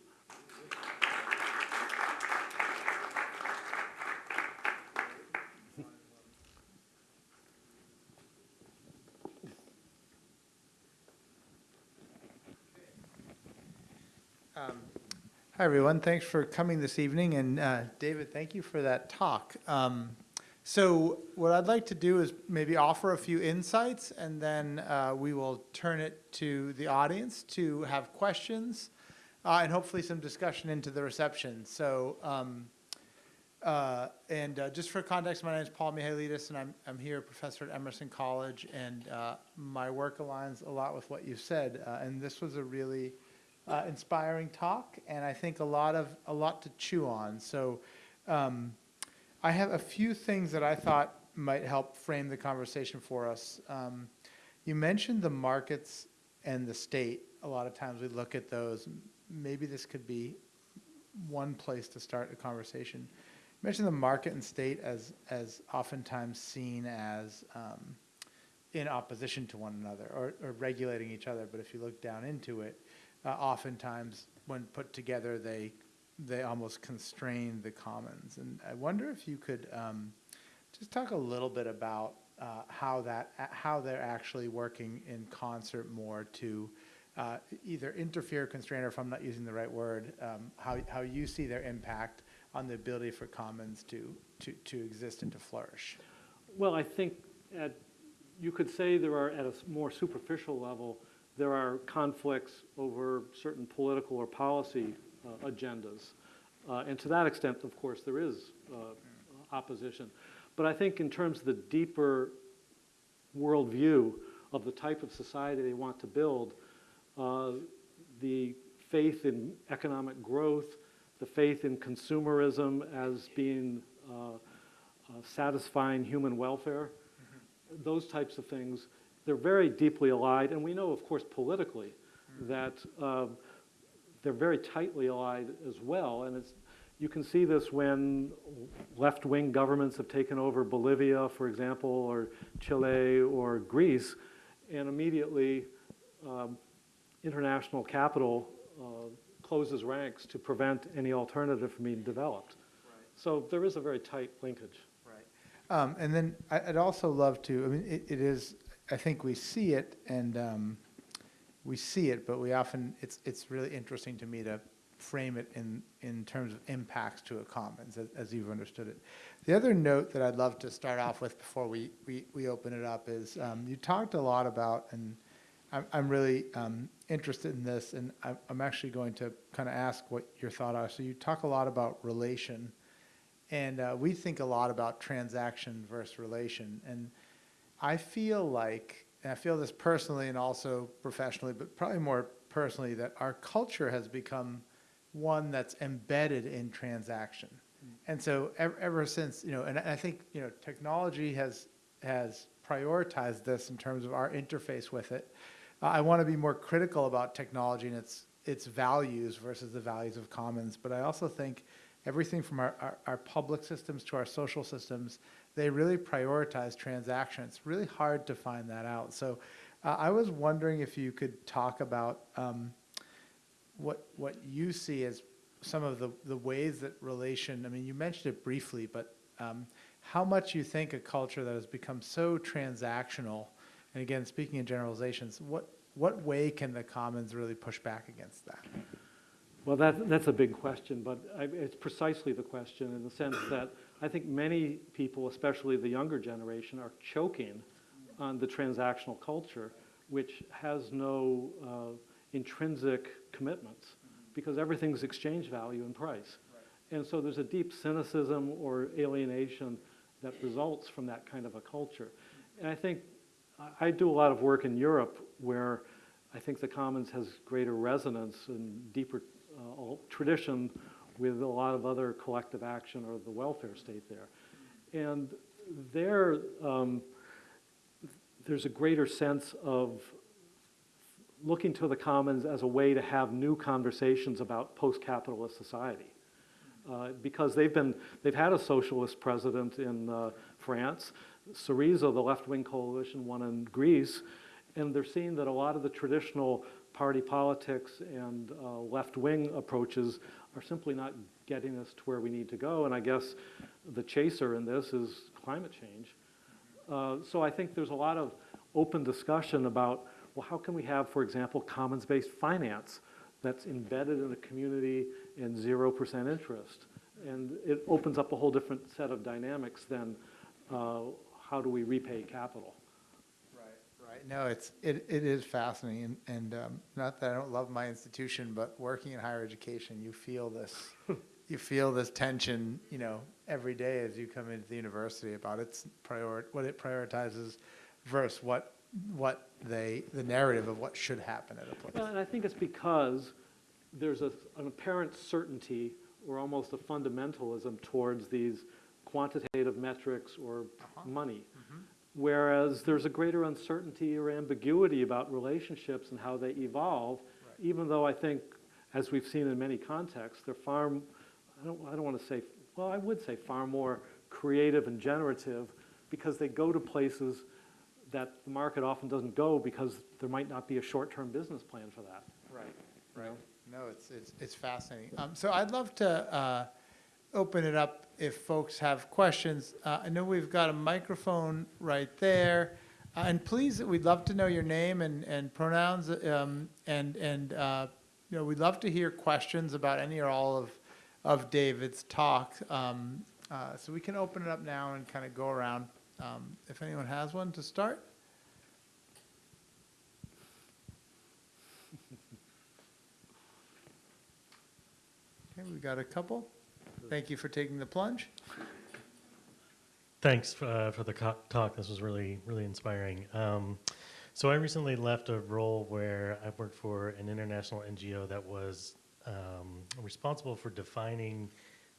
Hi, everyone. Thanks for coming this evening. And uh, David, thank you for that talk. Um, so what I'd like to do is maybe offer a few insights, and then uh, we will turn it to the audience to have questions. uh, and hopefully some discussion into the reception. So, um, uh, and uh, just for context, my name is Paul Mihailidis, and I'm, I'm here, a professor at Emerson College, and uh, my work aligns a lot with what you said. And this was a really uh, inspiring talk, and I think a lot of a lot to chew on. So, um, I have a few things that I thought might help frame the conversation for us. Um, you mentioned the markets and the state. A lot of times we look at those. Maybe this could be one place to start a conversation. You mentioned the market and state as as oftentimes seen as um, in opposition to one another or, or regulating each other. But if you look down into it, uh, oftentimes when put together, they they almost constrain the commons. And I wonder if you could um, just talk a little bit about uh, how that how they're actually working in concert more to uh, either interfere, constrain, or if I'm not using the right word, um, how how you see their impact on the ability for commons to to to exist and to flourish. Well, I think at, you could say there are, at a more superficial level, there are conflicts over certain political or policy uh, agendas. Uh, And to that extent, of course, there is uh, opposition. But I think in terms of the deeper worldview of the type of society they want to build, uh, the faith in economic growth, the faith in consumerism as being uh, uh, satisfying human welfare, those types of things, they're very deeply allied. And we know, of course, politically, that um, they're very tightly allied as well. And it's, you can see this when left-wing governments have taken over Bolivia, for example, or Chile or Greece, and immediately um, international capital uh, closes ranks to prevent any alternative from being developed. So there is a very tight linkage. Right. Um, and then I'd also love to, I mean, it, it is, I think we see it and, um, we see it, but we often, it's, it's really interesting to me to frame it in, in terms of impacts to a commons, as, as you've understood it. The other note that I'd love to start off with before we, we, we open it up is, um, you talked a lot about, and I'm, I'm really, um, interested in this, and I'm, I'm actually going to kind of ask what your thought are. So you talk a lot about relation, and uh, we think a lot about transaction versus relation. And I feel like, and I feel this personally and also professionally, but probably more personally, that our culture has become one that's embedded in transaction. And so ever, ever since, you know, and I think, you know, technology has, has prioritized this in terms of our interface with it. Uh, I want to be more critical about technology and its, its values versus the values of commons. But I also think everything from our, our, our public systems to our social systems, they really prioritize transaction. It's really hard to find that out. So uh, I was wondering if you could talk about um, what, what you see as some of the, the ways that relation, I mean, you mentioned it briefly, but um, how much you think a culture that has become so transactional, and again, speaking in generalizations, what, what way can the commons really push back against that? Well, that, that's a big question, but I, it's precisely the question in the sense that I think many people, especially the younger generation, are choking on the transactional culture, which has no uh, intrinsic commitments because everything's exchange value and price. And so there's a deep cynicism or alienation that results from that kind of a culture. And I think I- do a lot of work in Europe where I think the commons has greater resonance and deeper uh, tradition with a lot of other collective action or the welfare state there. And there, um, there's a greater sense of looking to the commons as a way to have new conversations about post-capitalist society. Uh, because they've been, they've had a socialist president in uh, France. Syriza, the left-wing coalition, won in Greece, and they're seeing that a lot of the traditional party politics and uh, left-wing approaches are simply not getting us to where we need to go. And I guess the chaser in this is climate change. Uh, so I think there's a lot of open discussion about, well, how can we have, for example, commons-based finance that's embedded in a community and 0% interest? And it opens up a whole different set of dynamics than uh, how do we repay capital? Right, no, it's, it, it is fascinating, and, and, um, not that I don't love my institution, but working in higher education, you feel this, you feel this tension, you know, every day as you come into the university about its prior, what it prioritizes versus what, what they, the narrative of what should happen at a Well, place. and I think it's because there's a, an apparent certainty or almost a fundamentalism towards these quantitative metrics or money. Whereas there's a greater uncertainty or ambiguity about relationships and how they evolve, even though I think, as we've seen in many contexts, they're far, I don't, I don't want to say, well, I would say far more creative and generative because they go to places that the market often doesn't go because there might not be a short-term business plan for that. Right, you know? No, it's, it's, it's fascinating. Um, so I'd love to, uh, open it up if folks have questions. Uh, I know we've got a microphone right there. Uh, and please, we'd love to know your name and, and pronouns, um, and, and, uh, you know, we'd love to hear questions about any or all of, of David's talk. Um, uh, so we can open it up now and kind of go around, um, if anyone has one to start. Okay, we've got a couple. Thank you for taking the plunge. Thanks uh, for the talk. This was really, really inspiring. Um, so I recently left a role where I worked for an international NGO that was um, responsible for defining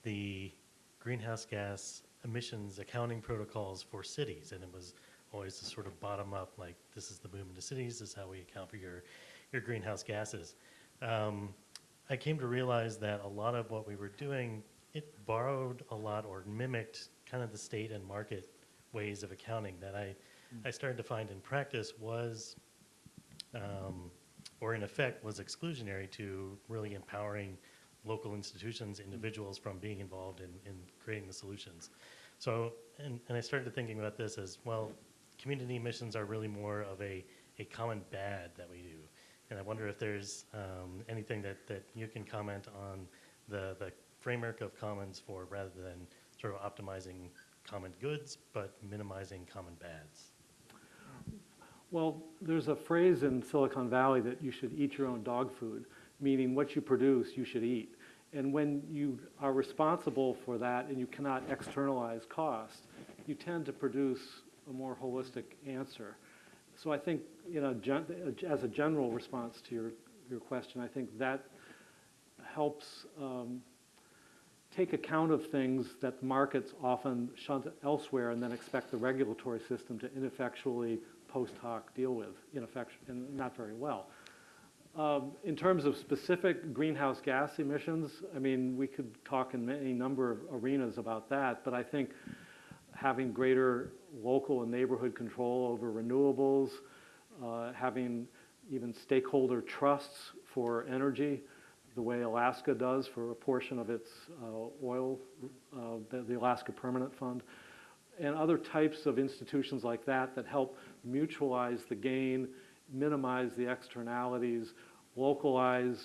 the greenhouse gas emissions accounting protocols for cities, and it was always the sort of bottom up, like this is the movement of cities, this is how we account for your your greenhouse gases. Um, I came to realize that a lot of what we were doing, it borrowed a lot or mimicked kind of the state and market ways of accounting that I, I started to find in practice was, um, or in effect, was exclusionary to really empowering local institutions, individuals from being involved in, in creating the solutions. So, and, and I started thinking about this as, well, community missions are really more of a, a common bad that we do. And I wonder if there's um, anything that, that you can comment on the, the framework of commons for rather than sort of optimizing common goods, but minimizing common bads. Well, there's a phrase in Silicon Valley that you should eat your own dog food, meaning what you produce, you should eat. And when you are responsible for that and you cannot externalize cost, you tend to produce a more holistic answer. So I think, you know, as a general response to your, your question, I think that helps um, take account of things that markets often shunt elsewhere and then expect the regulatory system to ineffectually post hoc deal with, ineffect- and not very well. Um, In terms of specific greenhouse gas emissions, I mean, we could talk in any number of arenas about that, but I think having greater local and neighborhood control over renewables, uh, having even stakeholder trusts for energy, the way Alaska does for a portion of its uh, oil, uh, the Alaska Permanent Fund, and other types of institutions like that that help mutualize the gain, minimize the externalities, localize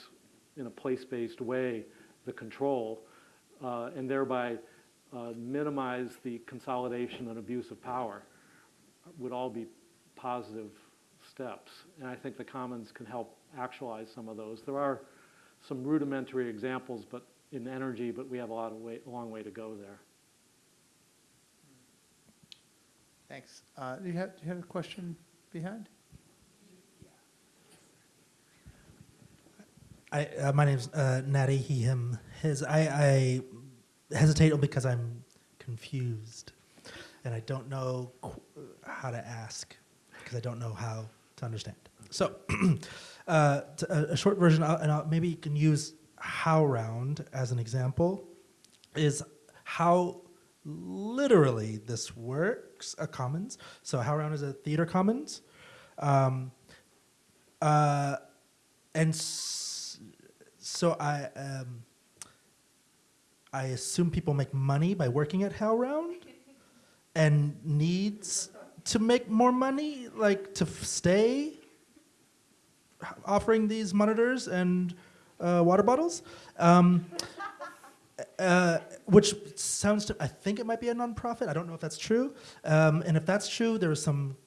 in a place-based way the control, uh, and thereby uh, minimize the consolidation and abuse of power would all be positive steps. And I think the commons can help actualize some of those. There are some rudimentary examples, but in energy, but we have a lot of way, a long way to go there. Thanks. Uh, do you have, do you have a question behind? I, uh, my name's uh, Natty, he, him, his. I, I hesitate because I'm confused and I don't know qu- how to ask because I don't know how to understand. So, uh, a, a short version, and I'll, maybe you can use HowlRound as an example, is how literally this works, a commons. So, HowlRound is a theater commons. Um, uh, and so I um, I assume people make money by working at HowlRound and needs to make more money, like to stay offering these monitors and uh, water bottles. Um, uh, which sounds to, I think it might be a nonprofit. I don't know if that's true. Um, and if that's true, there was some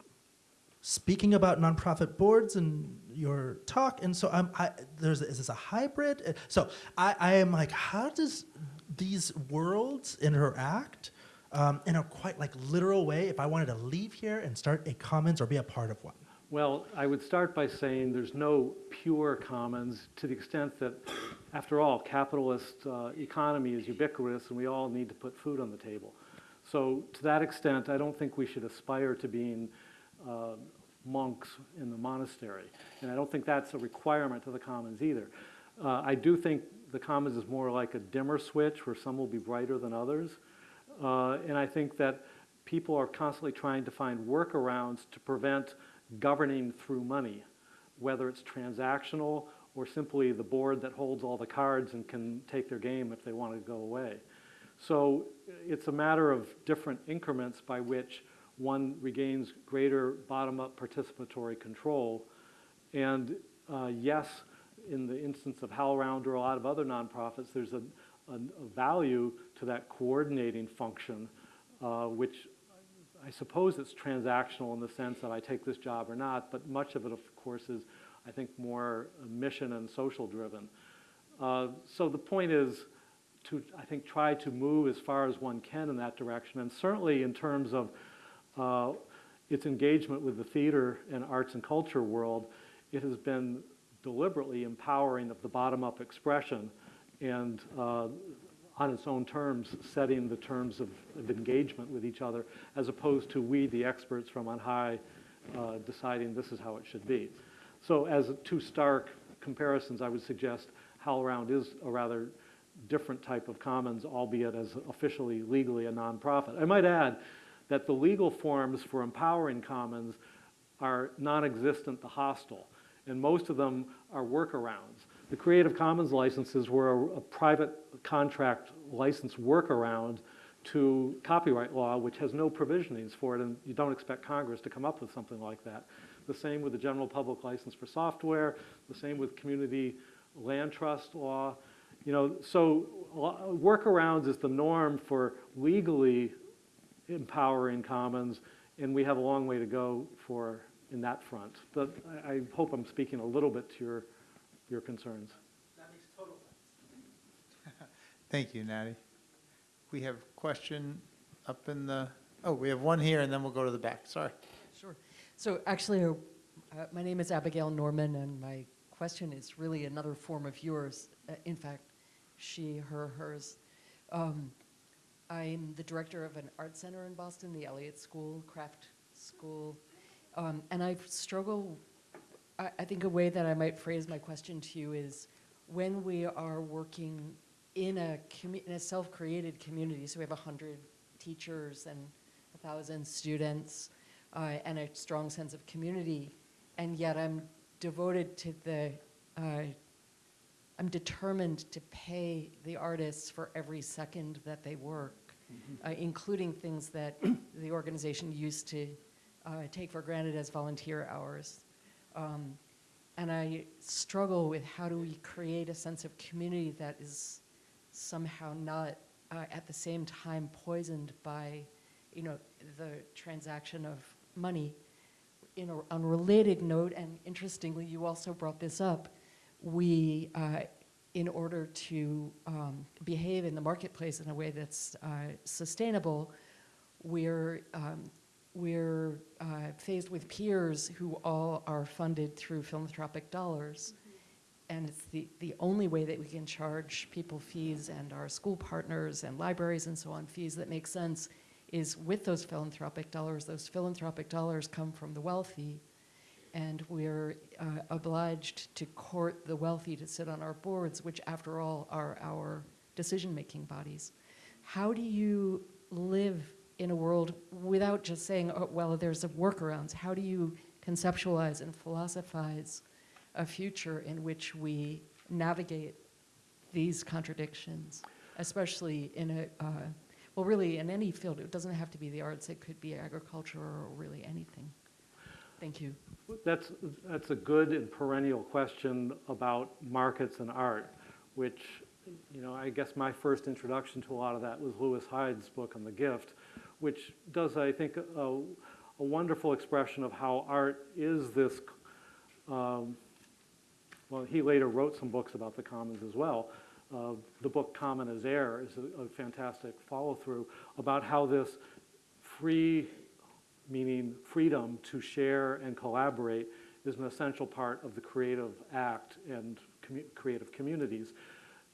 speaking about nonprofit boards and your talk, and so I'm. I, there's is this a hybrid? Uh, So I, I am like, how does these worlds interact um, in a quite like literal way? If I wanted to leave here and start a commons or be a part of one. Well, I would start by saying there's no pure commons to the extent that, after all, capitalist uh, economy is ubiquitous and we all need to put food on the table. So to that extent, I don't think we should aspire to being uh, monks in the monastery. And I don't think that's a requirement of the commons either. Uh, I do think the commons is more like a dimmer switch where some will be brighter than others. Uh, and I think that people are constantly trying to find workarounds to prevent governing through money, whether it's transactional or simply the board that holds all the cards and can take their game if they want to go away. So it's a matter of different increments by which one regains greater bottom-up participatory control. And uh, yes, in the instance of HowlRound or a lot of other nonprofits, there's a, a, a value to that coordinating function, uh, which I suppose it's transactional in the sense that I take this job or not, but much of it, of course, is, I think, more mission and social driven. Uh, so the point is to, I think, try to move as far as one can in that direction, and certainly in terms of uh, its engagement with the theater and arts and culture world, it has been deliberately empowering of the bottom-up expression and uh, on its own terms, setting the terms of, of engagement with each other, as opposed to we, the experts from on high, uh, deciding this is how it should be. So as two stark comparisons, I would suggest HowlRound is a rather different type of commons, albeit as officially, legally a nonprofit. I might add that the legal forms for empowering commons are non-existent to hostile, and most of them are workarounds. The Creative Commons licenses were a, a private contract license workaround to copyright law, which has no provisionings for it, and you don't expect Congress to come up with something like that. The same with the general public license for software, the same with community land trust law. You know, so workarounds is the norm for legally empowering commons, and we have a long way to go for in that front. But I, I hope I'm speaking a little bit to your, your concerns. That makes total sense. Thank you, Natty. We have a question up in the, oh, we have one here, and then we'll go to the back. Sorry. Sure. So actually, uh, uh, my name is Abigail Norman, and my question is really another form of yours. Uh, in fact, she, her, hers. Um, I'm the director of an art center in Boston, the Eliot School, Craft School, um, and I struggle. I, I think a way that I might phrase my question to you is, when we are working in a in a self-created community, so we have hundred teachers and a thousand students uh, and a strong sense of community, and yet I'm devoted to the, uh, I'm determined to pay the artists for every second that they work, uh, including things that the organization used to uh, take for granted as volunteer hours. Um, and I struggle with how do we create a sense of community that is somehow not uh, at the same time poisoned by, you know, the transaction of money. In a unrelated note, and interestingly, you also brought this up, we, uh, in order to um, behave in the marketplace in a way that's uh, sustainable, we're, um, we're uh, faced with peers who all are funded through philanthropic dollars. And it's the, the only way that we can charge people fees and our school partners and libraries and so on fees that make sense is with those philanthropic dollars. Those philanthropic dollars come from the wealthy, and we're uh, obliged to court the wealthy to sit on our boards, which, after all, are our decision making bodies. How do you live in a world without just saying, oh, well, there's a workarounds? How do you conceptualize and philosophize a future in which we navigate these contradictions, especially in a, uh, well, really in any field. It doesn't have to be the arts, it could be agriculture or really anything. Thank you. That's, that's a good and perennial question about markets and art, which, you know, I guess my first introduction to a lot of that was Lewis Hyde's book on the gift, which does, I think, a, a wonderful expression of how art is this, um, well, he later wrote some books about the commons as well. Uh, The book Common as Air is a a fantastic follow-through about how this free, meaning freedom to share and collaborate, is an essential part of the creative act and commu- creative communities.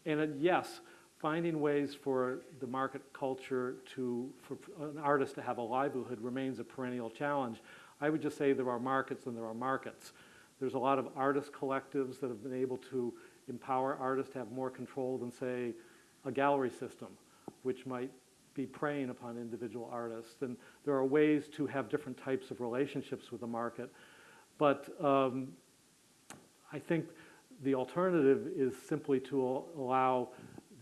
And uh, yes, finding ways for the market culture to, for an artist to have a livelihood remains a perennial challenge. I would just say there are markets and there are markets. There's a lot of artist collectives that have been able to empower artists to have more control than, say, a gallery system, which might be preying upon individual artists. And there are ways to have different types of relationships with the market. But um, I think the alternative is simply to al- allow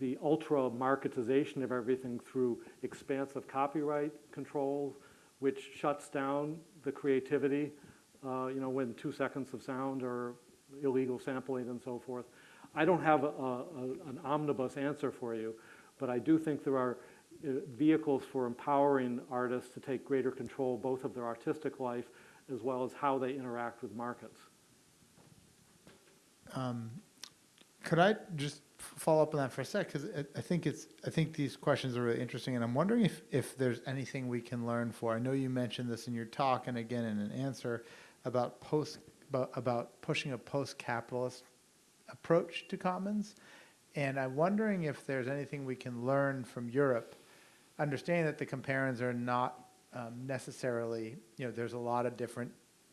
the ultra marketization of everything through expansive copyright controls, which shuts down the creativity, uh, you know, when two seconds of sound or illegal sampling and so forth. I don't have a, a, an omnibus answer for you, but I do think there are uh, vehicles for empowering artists to take greater control both of their artistic life as well as how they interact with markets. Could I just follow up on that for a sec? Because I think it's, I think these questions are really interesting, and I'm wondering if, if there's anything we can learn for. I know you mentioned this in your talk and again in an answer about post, about, about pushing a post-capitalist approach to commons. And I'm wondering if there's anything we can learn from Europe, understanding that the comparons are not um, necessarily, you know, there's a lot of different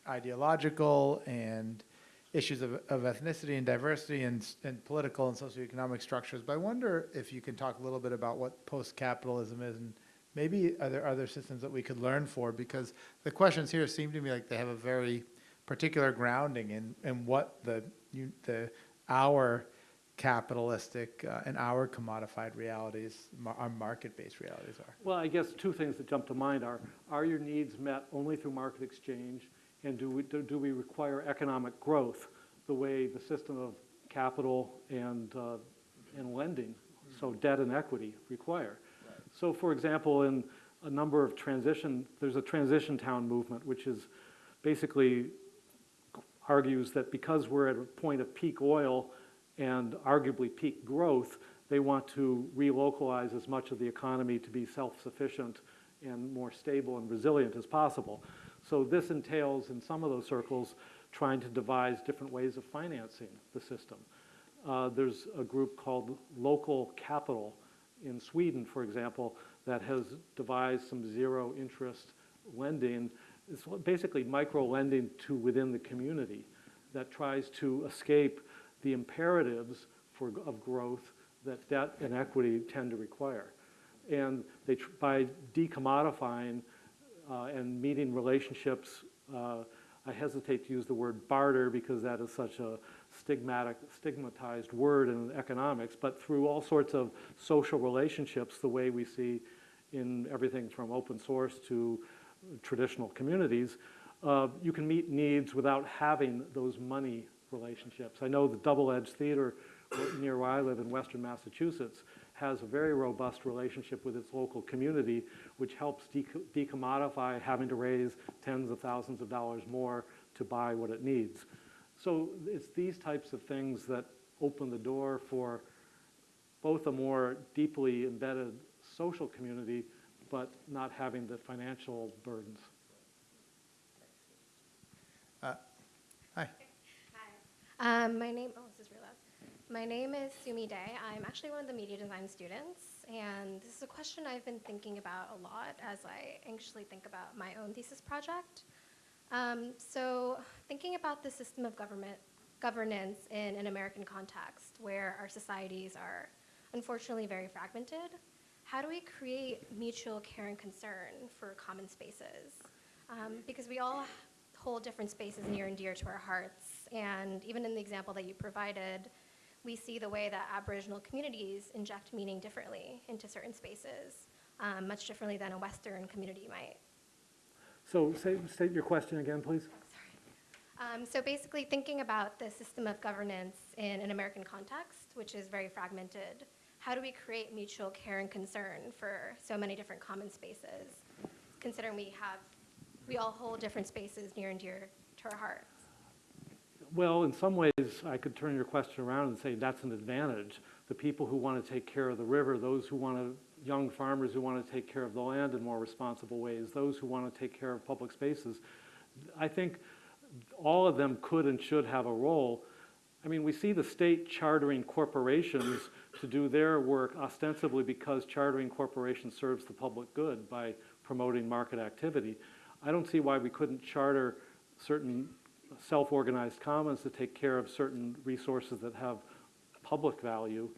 ideological and issues of, of ethnicity and diversity and, and political and socioeconomic structures. But I wonder if you can talk a little bit about what post-capitalism is and maybe are there other systems that we could learn for? Because the questions here seem to me like they have a very particular grounding in, in what the, you, the, our capitalistic uh, and our commodified realities, mar- our market-based realities are. Well, I guess two things that jump to mind are, are your needs met only through market exchange? And do we, do do we require economic growth the way the system of capital and, uh, and lending, so debt and equity require? So for example, in a number of transition, there's a transition town movement, which is basically argues that because we're at a point of peak oil and arguably peak growth, they want to relocalize as much of the economy to be self-sufficient and more stable and resilient as possible. So this entails, in some of those circles, trying to devise different ways of financing the system. Uh, There's a group called Local Capital in Sweden, for example, that has devised some zero-interest lending. It's basically micro-lending to within the community that tries to escape the imperatives for, of growth that debt and equity tend to require. And they, by decommodifying and meeting relationships, uh, I hesitate to use the word barter because that is such a stigmatic, stigmatized word in economics, but through all sorts of social relationships, the way we see in everything from open source to traditional communities, uh, you can meet needs without having those money relationships. I know the Double Edge Theater near where I live in western Massachusetts has a very robust relationship with its local community, which helps deco- decommodify having to raise tens of thousands of dollars more to buy what it needs. So it's these types of things that open the door for both a more deeply embedded social community, but not having the financial burdens. Hi. Hi. Um, my name, oh, this is real loud. My name is Sumi Day. I'm actually one of the media design students, and this is a question I've been thinking about a lot as I anxiously think about my own thesis project. Um, so, thinking about the system of government governance in an American context, where our societies are unfortunately very fragmented, how do we create mutual care and concern for common spaces? Um, because we all hold different spaces near and dear to our hearts, and even in the example that you provided, we see the way that Aboriginal communities inject meaning differently into certain spaces, um, much differently than a Western community might. So say, state your question again, please. Um, so basically, thinking about the system of governance in an American context, which is very fragmented, how do we create mutual care and concern for so many different common spaces, considering we have we all hold different spaces near and dear to our hearts. Well, in some ways, I could turn your question around and say that's an advantage. The people who want to take care of the river, those who want to, young farmers who want to take care of the land in more responsible ways, those who want to take care of public spaces, I think all of them could and should have a role. I mean, we see the state chartering corporations to do their work ostensibly because chartering corporations serves the public good by promoting market activity. I don't see why we couldn't charter certain self-organized commons to take care of certain resources that have public value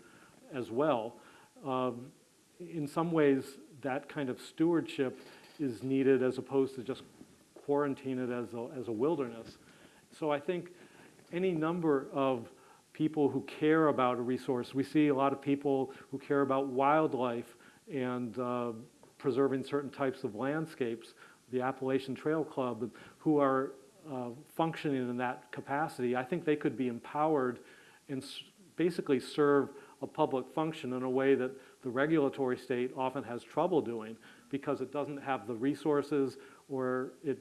as well. Um, In some ways, that kind of stewardship is needed as opposed to just quarantine it as a, as a wilderness. So I think any number of people who care about a resource, we see a lot of people who care about wildlife and uh, preserving certain types of landscapes, the Appalachian Trail Club, who are uh, functioning in that capacity. I think they could be empowered and basically serve a public function in a way that the regulatory state often has trouble doing because it doesn't have the resources or it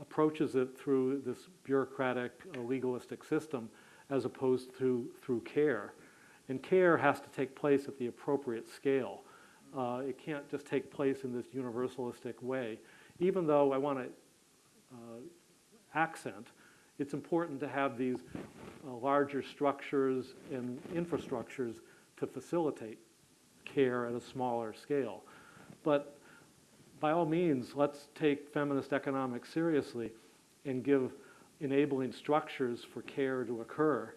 approaches it through this bureaucratic, uh, legalistic system as opposed to through care. And care has to take place at the appropriate scale. Uh, it can't just take place in this universalistic way. Even though I want to uh, accent, it's important to have these uh, larger structures and infrastructures to facilitate care at a smaller scale. But by all means, let's take feminist economics seriously and give enabling structures for care to occur.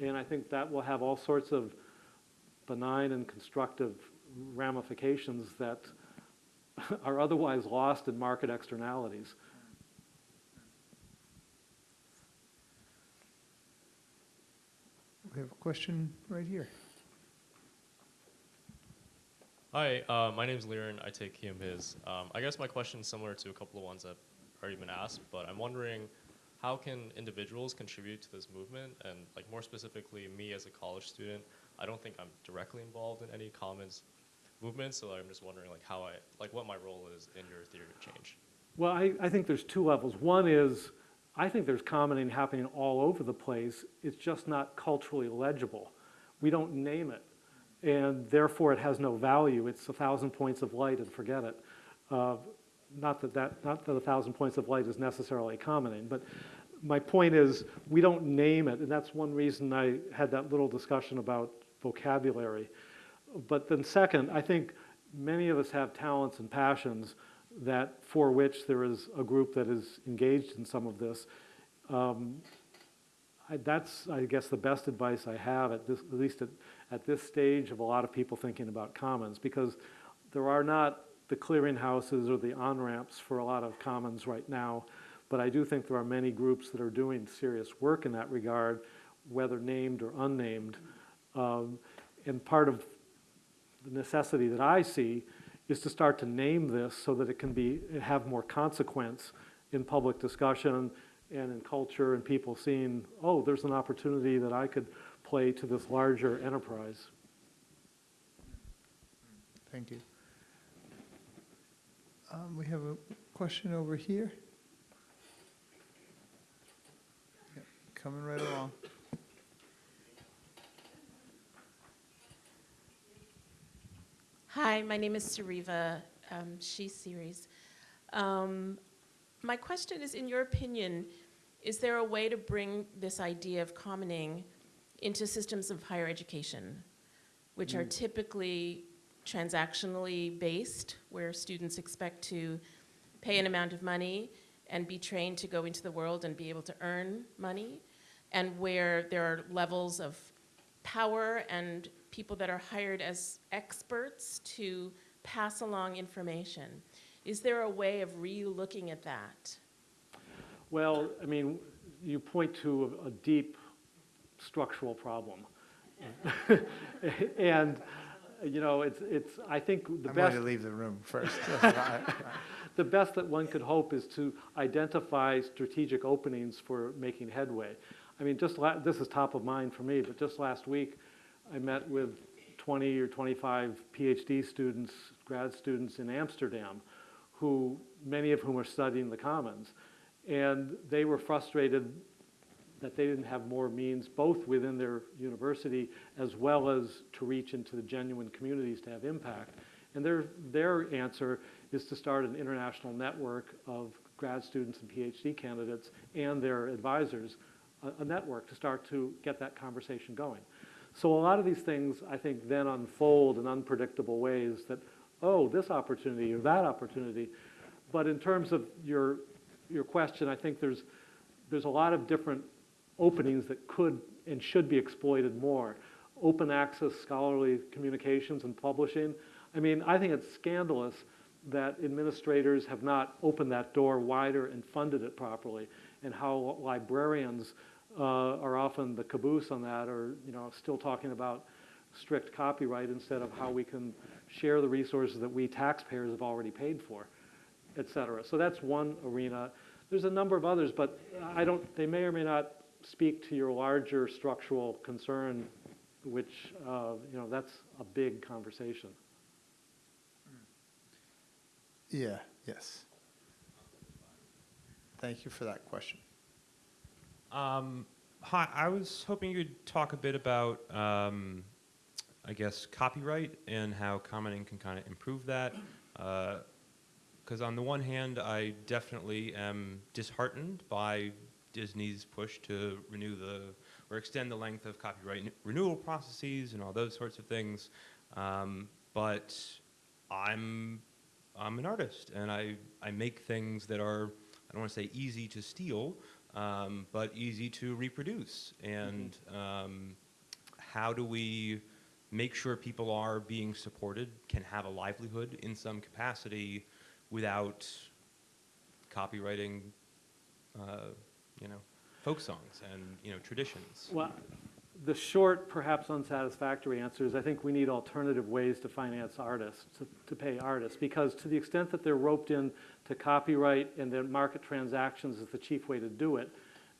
And I think that will have all sorts of benign and constructive ramifications that are otherwise lost in market externalities. We have a question right here. Hi, uh, my name's Liren. I take he, him, his. Um, I guess my question is similar to a couple of ones that have already been asked, but I'm wondering how can individuals contribute to this movement? And like more specifically, me as a college student, I don't think I'm directly involved in any commons movement, so I'm just wondering like how I, like what my role is in your theory of change. Well, I, I think there's two levels. One is, I think there's commoning happening all over the place. It's just not culturally legible. We don't name it, and therefore it has no value. It's a thousand points of light and forget it. Uh, not that that, not that a thousand points of light is necessarily commoning, but my point is, we don't name it, and that's one reason I had that little discussion about vocabulary. But then second, I think many of us have talents and passions that, for which there is a group that is engaged in some of this. Um, I, that's, I guess, the best advice I have at this, at least at, at this stage of a lot of people thinking about commons, because there are not the clearinghouses or the on-ramps for a lot of commons right now. But I do think there are many groups that are doing serious work in that regard, whether named or unnamed. Um, and part of the necessity that I see is to start to name this so that it can be, have more consequence in public discussion and in culture and people seeing, oh, there's an opportunity that I could play to this larger enterprise. Thank you. Um, we have a question over here. Yep, Coming right along. Hi, my name is Sariva, um, she series. Um, my question is, in your opinion, is there a way to bring this idea of commoning into systems of higher education, which are typically transactionally based, where students expect to pay an amount of money and be trained to go into the world and be able to earn money, and where there are levels of power and people that are hired as experts to pass along information. Is there a way of re-looking at that? Well, I mean, you point to a, a deep structural problem. and, you know, it's, it's, I think the I'm best. going to leave the room first. the best that one could hope is to identify strategic openings for making headway. I mean, just la- this is top of mind for me, but just last week, I met with 20 or 25 PhD students, grad students in Amsterdam, who, many of whom are studying the commons. And they were frustrated that they didn't have more means, both within their university as well as to reach into the genuine communities to have impact. And their, their answer is to start an international network of grad students and PhD candidates and their advisors, a, a network to start to get that conversation going. So a lot of these things, I think, then unfold in unpredictable ways that, oh, this opportunity or that opportunity. But in terms of your, your question, I think there's, there's a lot of different openings that could and should be exploited more. Open access scholarly communications and publishing. I mean, I think it's scandalous that administrators have not opened that door wider and funded it properly, and how librarians uh, are often the caboose on that, or you know, still talking about strict copyright instead of how we can share the resources that we taxpayers have already paid for, et cetera. So that's one arena. There's a number of others, but I don't. They may or may not speak to your larger structural concern, which uh, you know that's a big conversation. Yeah, yes. Thank you for that question. Um, hi, I was hoping you'd talk a bit about, um, I guess, copyright and how commoning can kind of improve that. Because on the one hand, I definitely am disheartened by Disney's push to renew the or extend the length of copyright renewal processes and all those sorts of things. Um, but I'm I'm an artist and I, I make things that are I don't want to say easy to steal, um, but easy to reproduce. And um, how do we make sure people are being supported, can have a livelihood in some capacity without copyrighting, uh, you know, folk songs and you know traditions? Well, the short, perhaps unsatisfactory answer is I think we need alternative ways to finance artists, to, to pay artists, because to the extent that they're roped in to copyright and then market transactions is the chief way to do it,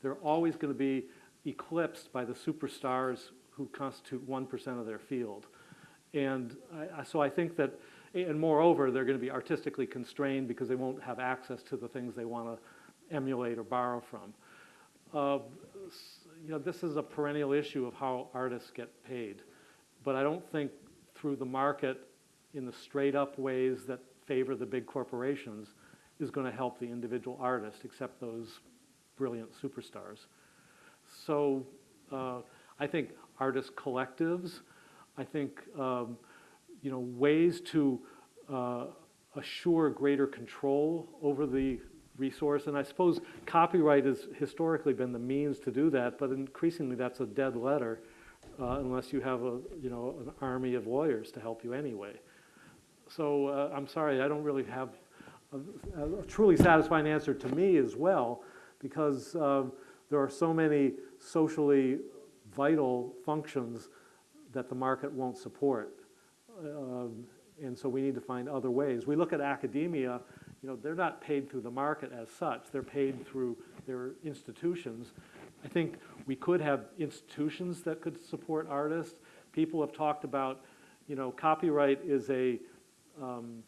they're always going to be eclipsed by the superstars who constitute 1% of their field. And I, so I think that, and moreover, they're going to be artistically constrained because they won't have access to the things they want to emulate or borrow from. Uh, you know, this is a perennial issue of how artists get paid. But I don't think through the market in the straight up ways that favor the big corporations is going to help the individual artist, except those brilliant superstars. So uh, I think artist collectives, I think, um, you know, ways to uh, assure greater control over the resource. And I suppose copyright has historically been the means to do that, but increasingly that's a dead letter uh, unless you have a, you know, an army of lawyers to help you anyway. So uh, I'm sorry, I don't really have a, a truly satisfying answer to me as well, because um, there are so many socially vital functions that the market won't support. Um, and so we need to find other ways. We look at academia, you know, they're not paid through the market as such, they're paid through their institutions. I think we could have institutions that could support artists. People have talked about, you know, copyright is a, um,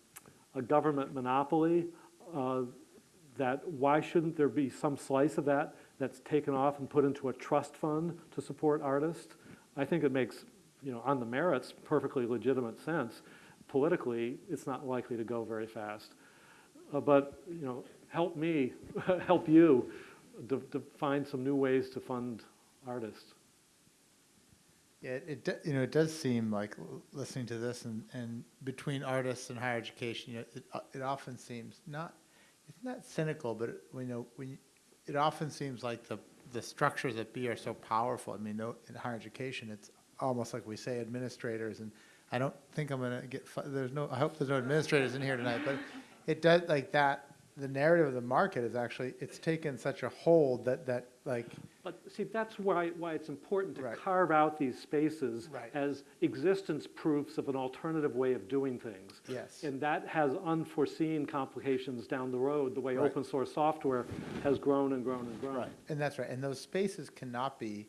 a government monopoly. Uh, that why shouldn't there be some slice of that that's taken off and put into a trust fund to support artists? I think it makes, you know, on the merits, perfectly legitimate sense. Politically, it's not likely to go very fast. Uh, but, you know, help me, help you to, to find some new ways to fund artists. Yeah, it, you know, it does seem like listening to this and, and between artists and higher education, you know, it, uh, it often seems not, it's not cynical, but it, we know, when, you- it often seems like the, the structures at B are so powerful. I mean, no, in higher education, it's almost like we say administrators, and I don't think I'm gonna get, there's no, I hope there's no administrators in here tonight, but it does, like that, the narrative of the market is actually, it's taken such a hold that, that, like, But see, that's why, why it's important to Right. carve out these spaces Right. as existence proofs of an alternative way of doing things. Yes. And that has unforeseen complications down the road, the way Right. open source software has grown and grown and grown. Right, and that's right, and those spaces cannot be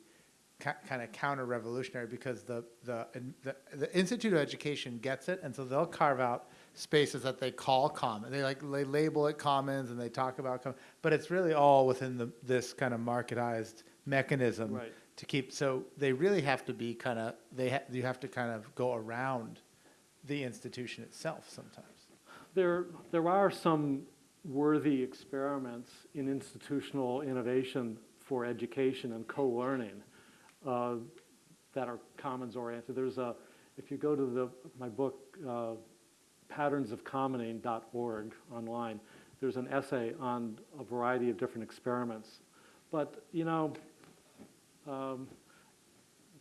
kind of counter-revolutionary because the, the, the, the Institute of Education gets it, and so they'll carve out spaces that they call common. They like, they label it commons and they talk about, com- but it's really all within the, this kind of marketized mechanism Right. to keep, so they really have to be kind of, they ha, you have to kind of go around the institution itself sometimes. There, there are some worthy experiments in institutional innovation for education and co-learning uh, that are commons-oriented. There's a, if you go to the, my book, uh, patternsofcommoning.org online, there's an essay on a variety of different experiments. But, you know, um,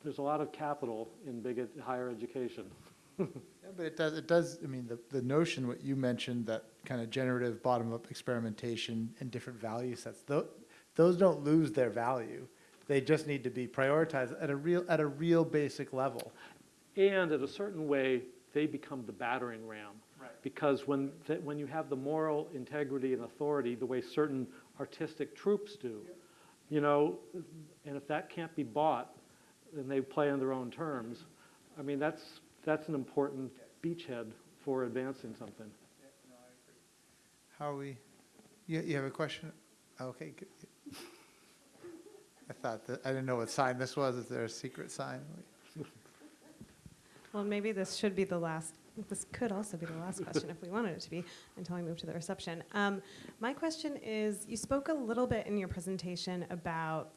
there's a lot of capital in big, ed- higher education. Yeah, but it does, it does, I mean, the, the notion, what you mentioned, that kind of generative bottom-up experimentation and different value sets, those, those don't lose their value. They just need to be prioritized at a real, at a real basic level. And at a certain way, they become the battering ram. Right. Because when, th- when you have the moral integrity and authority, the way certain artistic troupes do, you know, and if that can't be bought, and they play on their own terms, I mean, that's, that's an important beachhead for advancing something. How are we, you, you have a question? Okay, good. I thought that, I didn't know what sign this was. Is there a secret sign? Well, maybe this should be the last, this could also be the last question if we wanted it to be, until we move to the reception. Um, my question is, you spoke a little bit in your presentation about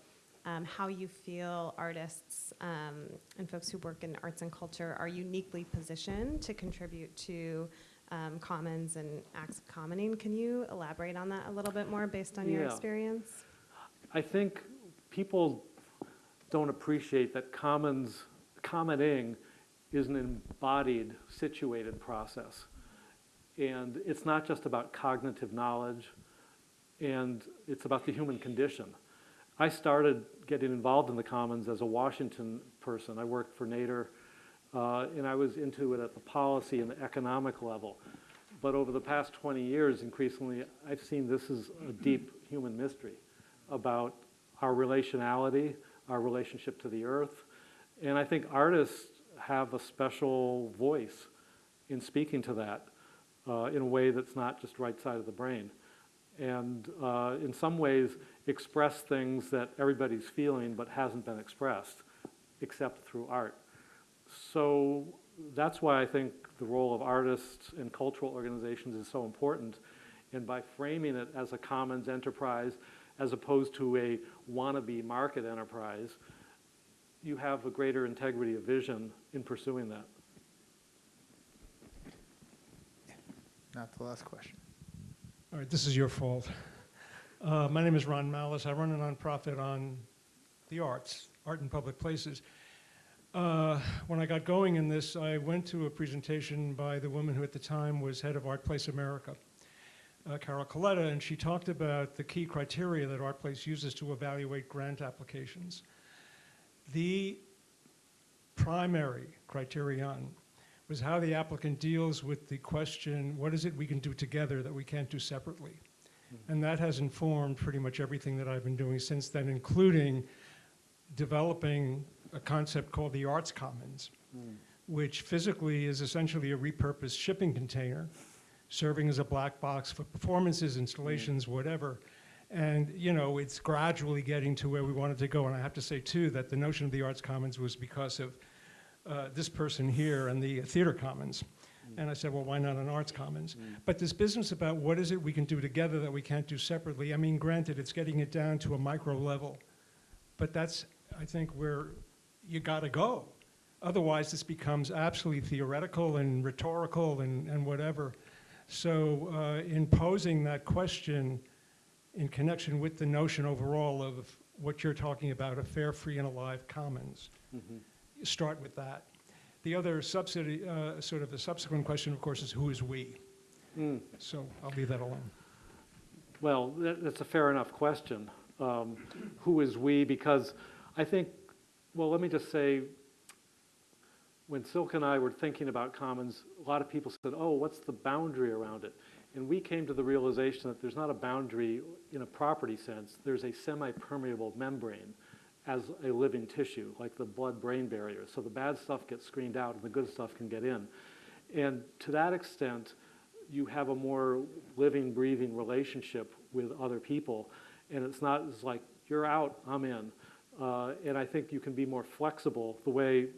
um, how you feel artists um, and folks who work in arts and culture are uniquely positioned to contribute to um, commons and acts of commoning. Can you elaborate on that a little bit more based on your experience? I think people don't appreciate that commons, commoning is an embodied, situated process. And it's not just about cognitive knowledge, and it's about the human condition. I started getting involved in the commons as a Washington person. I worked for Nader, uh, and I was into it at the policy and the economic level. But over the past 20 years, increasingly, I've seen this as a deep human mystery about our relationality, our relationship to the earth. And I think artists have a special voice in speaking to that uh, in a way that's not just right side of the brain. And uh, in some ways, express things that everybody's feeling but hasn't been expressed except through art. So that's why I think the role of artists and cultural organizations is so important. And by framing it as a commons enterprise, as opposed to a wannabe market enterprise, you have a greater integrity of vision in pursuing that. Not the last question. All right, this is your fault. Uh, my name is Ron Malice. I run a nonprofit on the arts, art in public places. Uh, when I got going in this, I went to a presentation by the woman who at the time was head of Art Place America, uh, Carol Coletta, and she talked about the key criteria that Art Place uses to evaluate grant applications. The primary criterion was how the applicant deals with the question, what is it we can do together that we can't do separately? Hmm. And that has informed pretty much everything that I've been doing since then, including developing a concept called the Arts Commons, hmm. which physically is essentially a repurposed shipping container, serving as a black box for performances, installations, hmm. whatever. And, you know, it's gradually getting to where we wanted to go. And I have to say, too, that the notion of the Arts Commons was because of uh, this person here and the Theater Commons. And I said, well, why not an Arts Commons? But this business about what is it we can do together that we can't do separately, I mean, granted, it's getting it down to a micro level. But that's, I think, where you got to go. Otherwise, this becomes absolutely theoretical and rhetorical and, and whatever. So, uh, in posing that question in connection with the notion overall of what you're talking about, a fair, free, and alive commons, you start with that. The other subsidy, uh, sort of a subsequent question, of course, is who is we? Mm. So I'll leave that alone. Well, that, that's a fair enough question. Um, who is we? Because I think, well, let me just say, when Silke and I were thinking about commons, a lot of people said, oh, what's the boundary around it? And we came to the realization that there's not a boundary in a property sense, there's a semi-permeable membrane as a living tissue, like the blood-brain barrier. So the bad stuff gets screened out and the good stuff can get in. And to that extent, you have a more living, breathing relationship with other people. And it's not, it's like, you're out, I'm in. Uh, And I think you can be more flexible, the way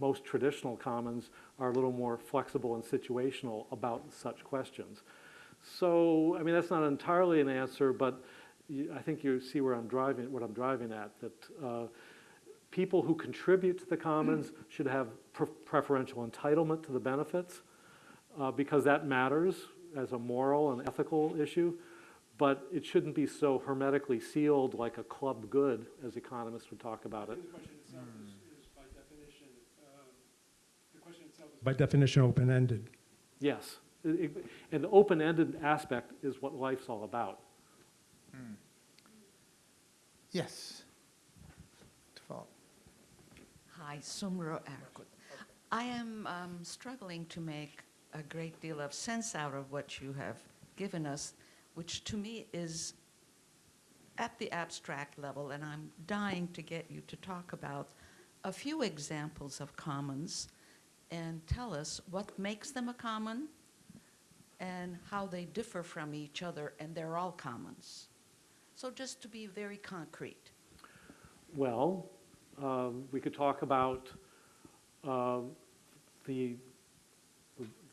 most traditional commons are a little more flexible and situational about such questions. So, I mean, that's not entirely an answer, but you- I think you see where I'm driving, what I'm driving at, that uh, people who contribute to the commons should have pre- preferential entitlement to the benefits, uh, because that matters as a moral and ethical issue, but it shouldn't be so hermetically sealed like a club good, as economists would talk about it. The question itself is, is by definition, um, the question itself is by definition open-ended. Yes, It- it- and the open-ended aspect is what life's all about. Yes. Hi, Sumro Arkut. I am um, struggling to make a great deal of sense out of what you have given us, which to me is at the abstract level, and I'm dying to get you to talk about a few examples of commons and tell us what makes them a common and how they differ from each other, and they're all commons. So just to be very concrete. Well, um, we could talk about um, the,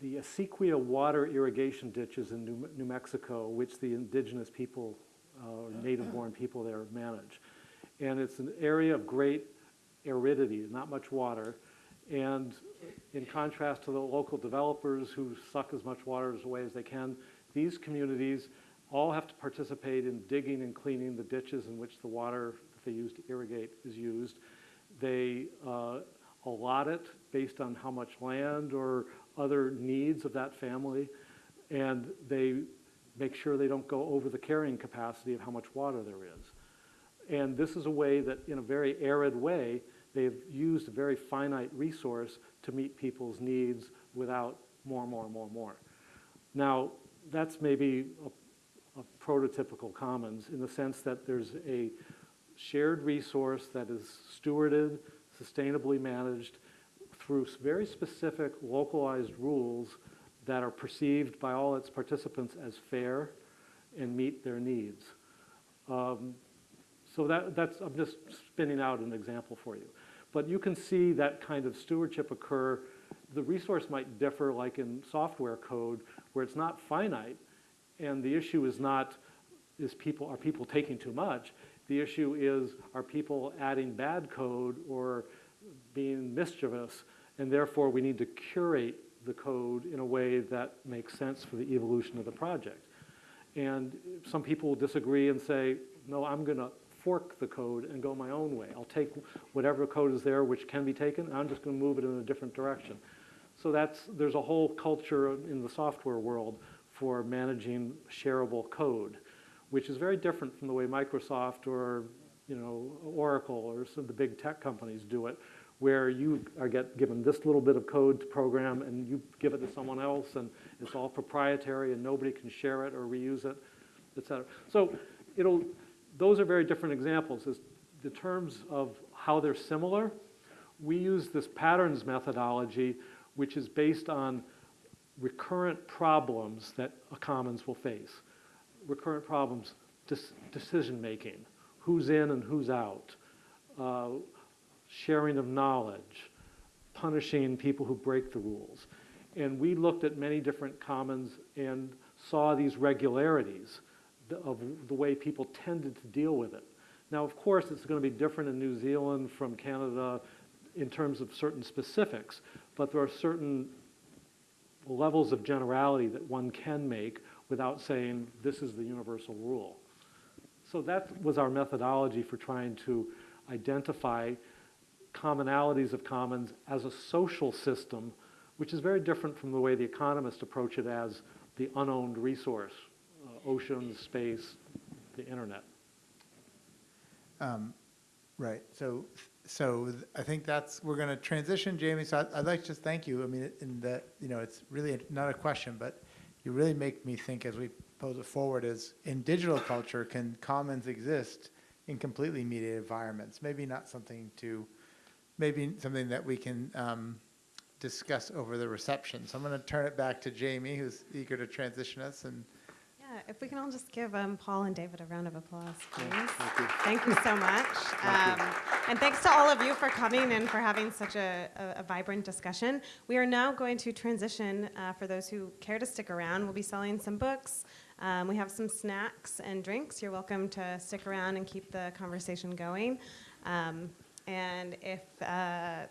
the Acequia water irrigation ditches in New New Mexico, which the indigenous people, uh, native-born people there manage. And it's an area of great aridity, not much water. And in contrast to the local developers who suck as much water away as they can, these communities all have to participate in digging and cleaning the ditches in which the water that they use to irrigate is used. They uh, allot it based on how much land or other needs of that family, and they make sure they don't go over the carrying capacity of how much water there is. And this is a way that, in a very arid way, they've used a very finite resource to meet people's needs without more, more, more, more. Now, that's maybe a, a prototypical commons in the sense that there's a shared resource that is stewarded, sustainably managed through very specific localized rules that are perceived by all its participants as fair and meet their needs. Um, so that, that's, I'm just spinning out an example for you. But you can see that kind of stewardship occur. The resource might differ like in software code where it's not finite and the issue is not, is people, are people taking too much? The issue is, are people adding bad code or being mischievous? And therefore, we need to curate the code in a way that makes sense for the evolution of the project. And some people will disagree and say, no, I'm going to fork the code and go my own way. I'll take whatever code is there which can be taken, I'm just going to move it in a different direction. So that's, there's a whole culture in the software world for managing shareable code, which is very different from the way Microsoft or, you know, Oracle or some of the big tech companies do it, where you are get given this little bit of code to program and you give it to someone else and it's all proprietary and nobody can share it or reuse it, et cetera. So it'll, those are very different examples. As the terms of how they're similar, we use this patterns methodology, which is based on recurrent problems that a commons will face. Recurrent problems, decision-making, who's in and who's out, uh, sharing of knowledge, punishing people who break the rules. And we looked at many different commons and saw these regularities th- of the way people tended to deal with it. Now, of course, it's going to be different in New Zealand from Canada in terms of certain specifics, but there are certain levels of generality that one can make without saying this is the universal rule. So that was our methodology for trying to identify commonalities of commons as a social system, which is very different from the way the economists approach it as the unowned resource, oceans, space, the internet. Um, Right, so, so I think that's, we're going to transition, Jamie, so I'd- I'd like to just thank you. I mean, in that, you know, it's really not a question, but you really make me think as we pose it forward is, in digital culture, can commons exist in completely mediated environments? Maybe not something to, maybe something that we can um, discuss over the reception. So I'm going to turn it back to Jamie, who's eager to transition us, and if we can all just give um, Paul and David a round of applause, please. Thank you. Thank you so much. Thank. Um, and thanks to all of you for coming and for having such a, a, a vibrant discussion. We are now going to transition, uh, for those who care to stick around, we'll be selling some books. Um, we have some snacks and drinks. You're welcome to stick around and keep the conversation going. Um, and if, uh, if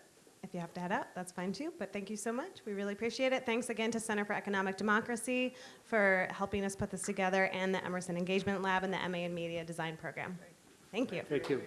you have to head out, that's fine too. But thank you so much. We really appreciate it. Thanks again to Center for Economic Democracy for helping us put this together and the Emerson Engagement Lab and the MA in Media Design Program. Thank you. Thank you.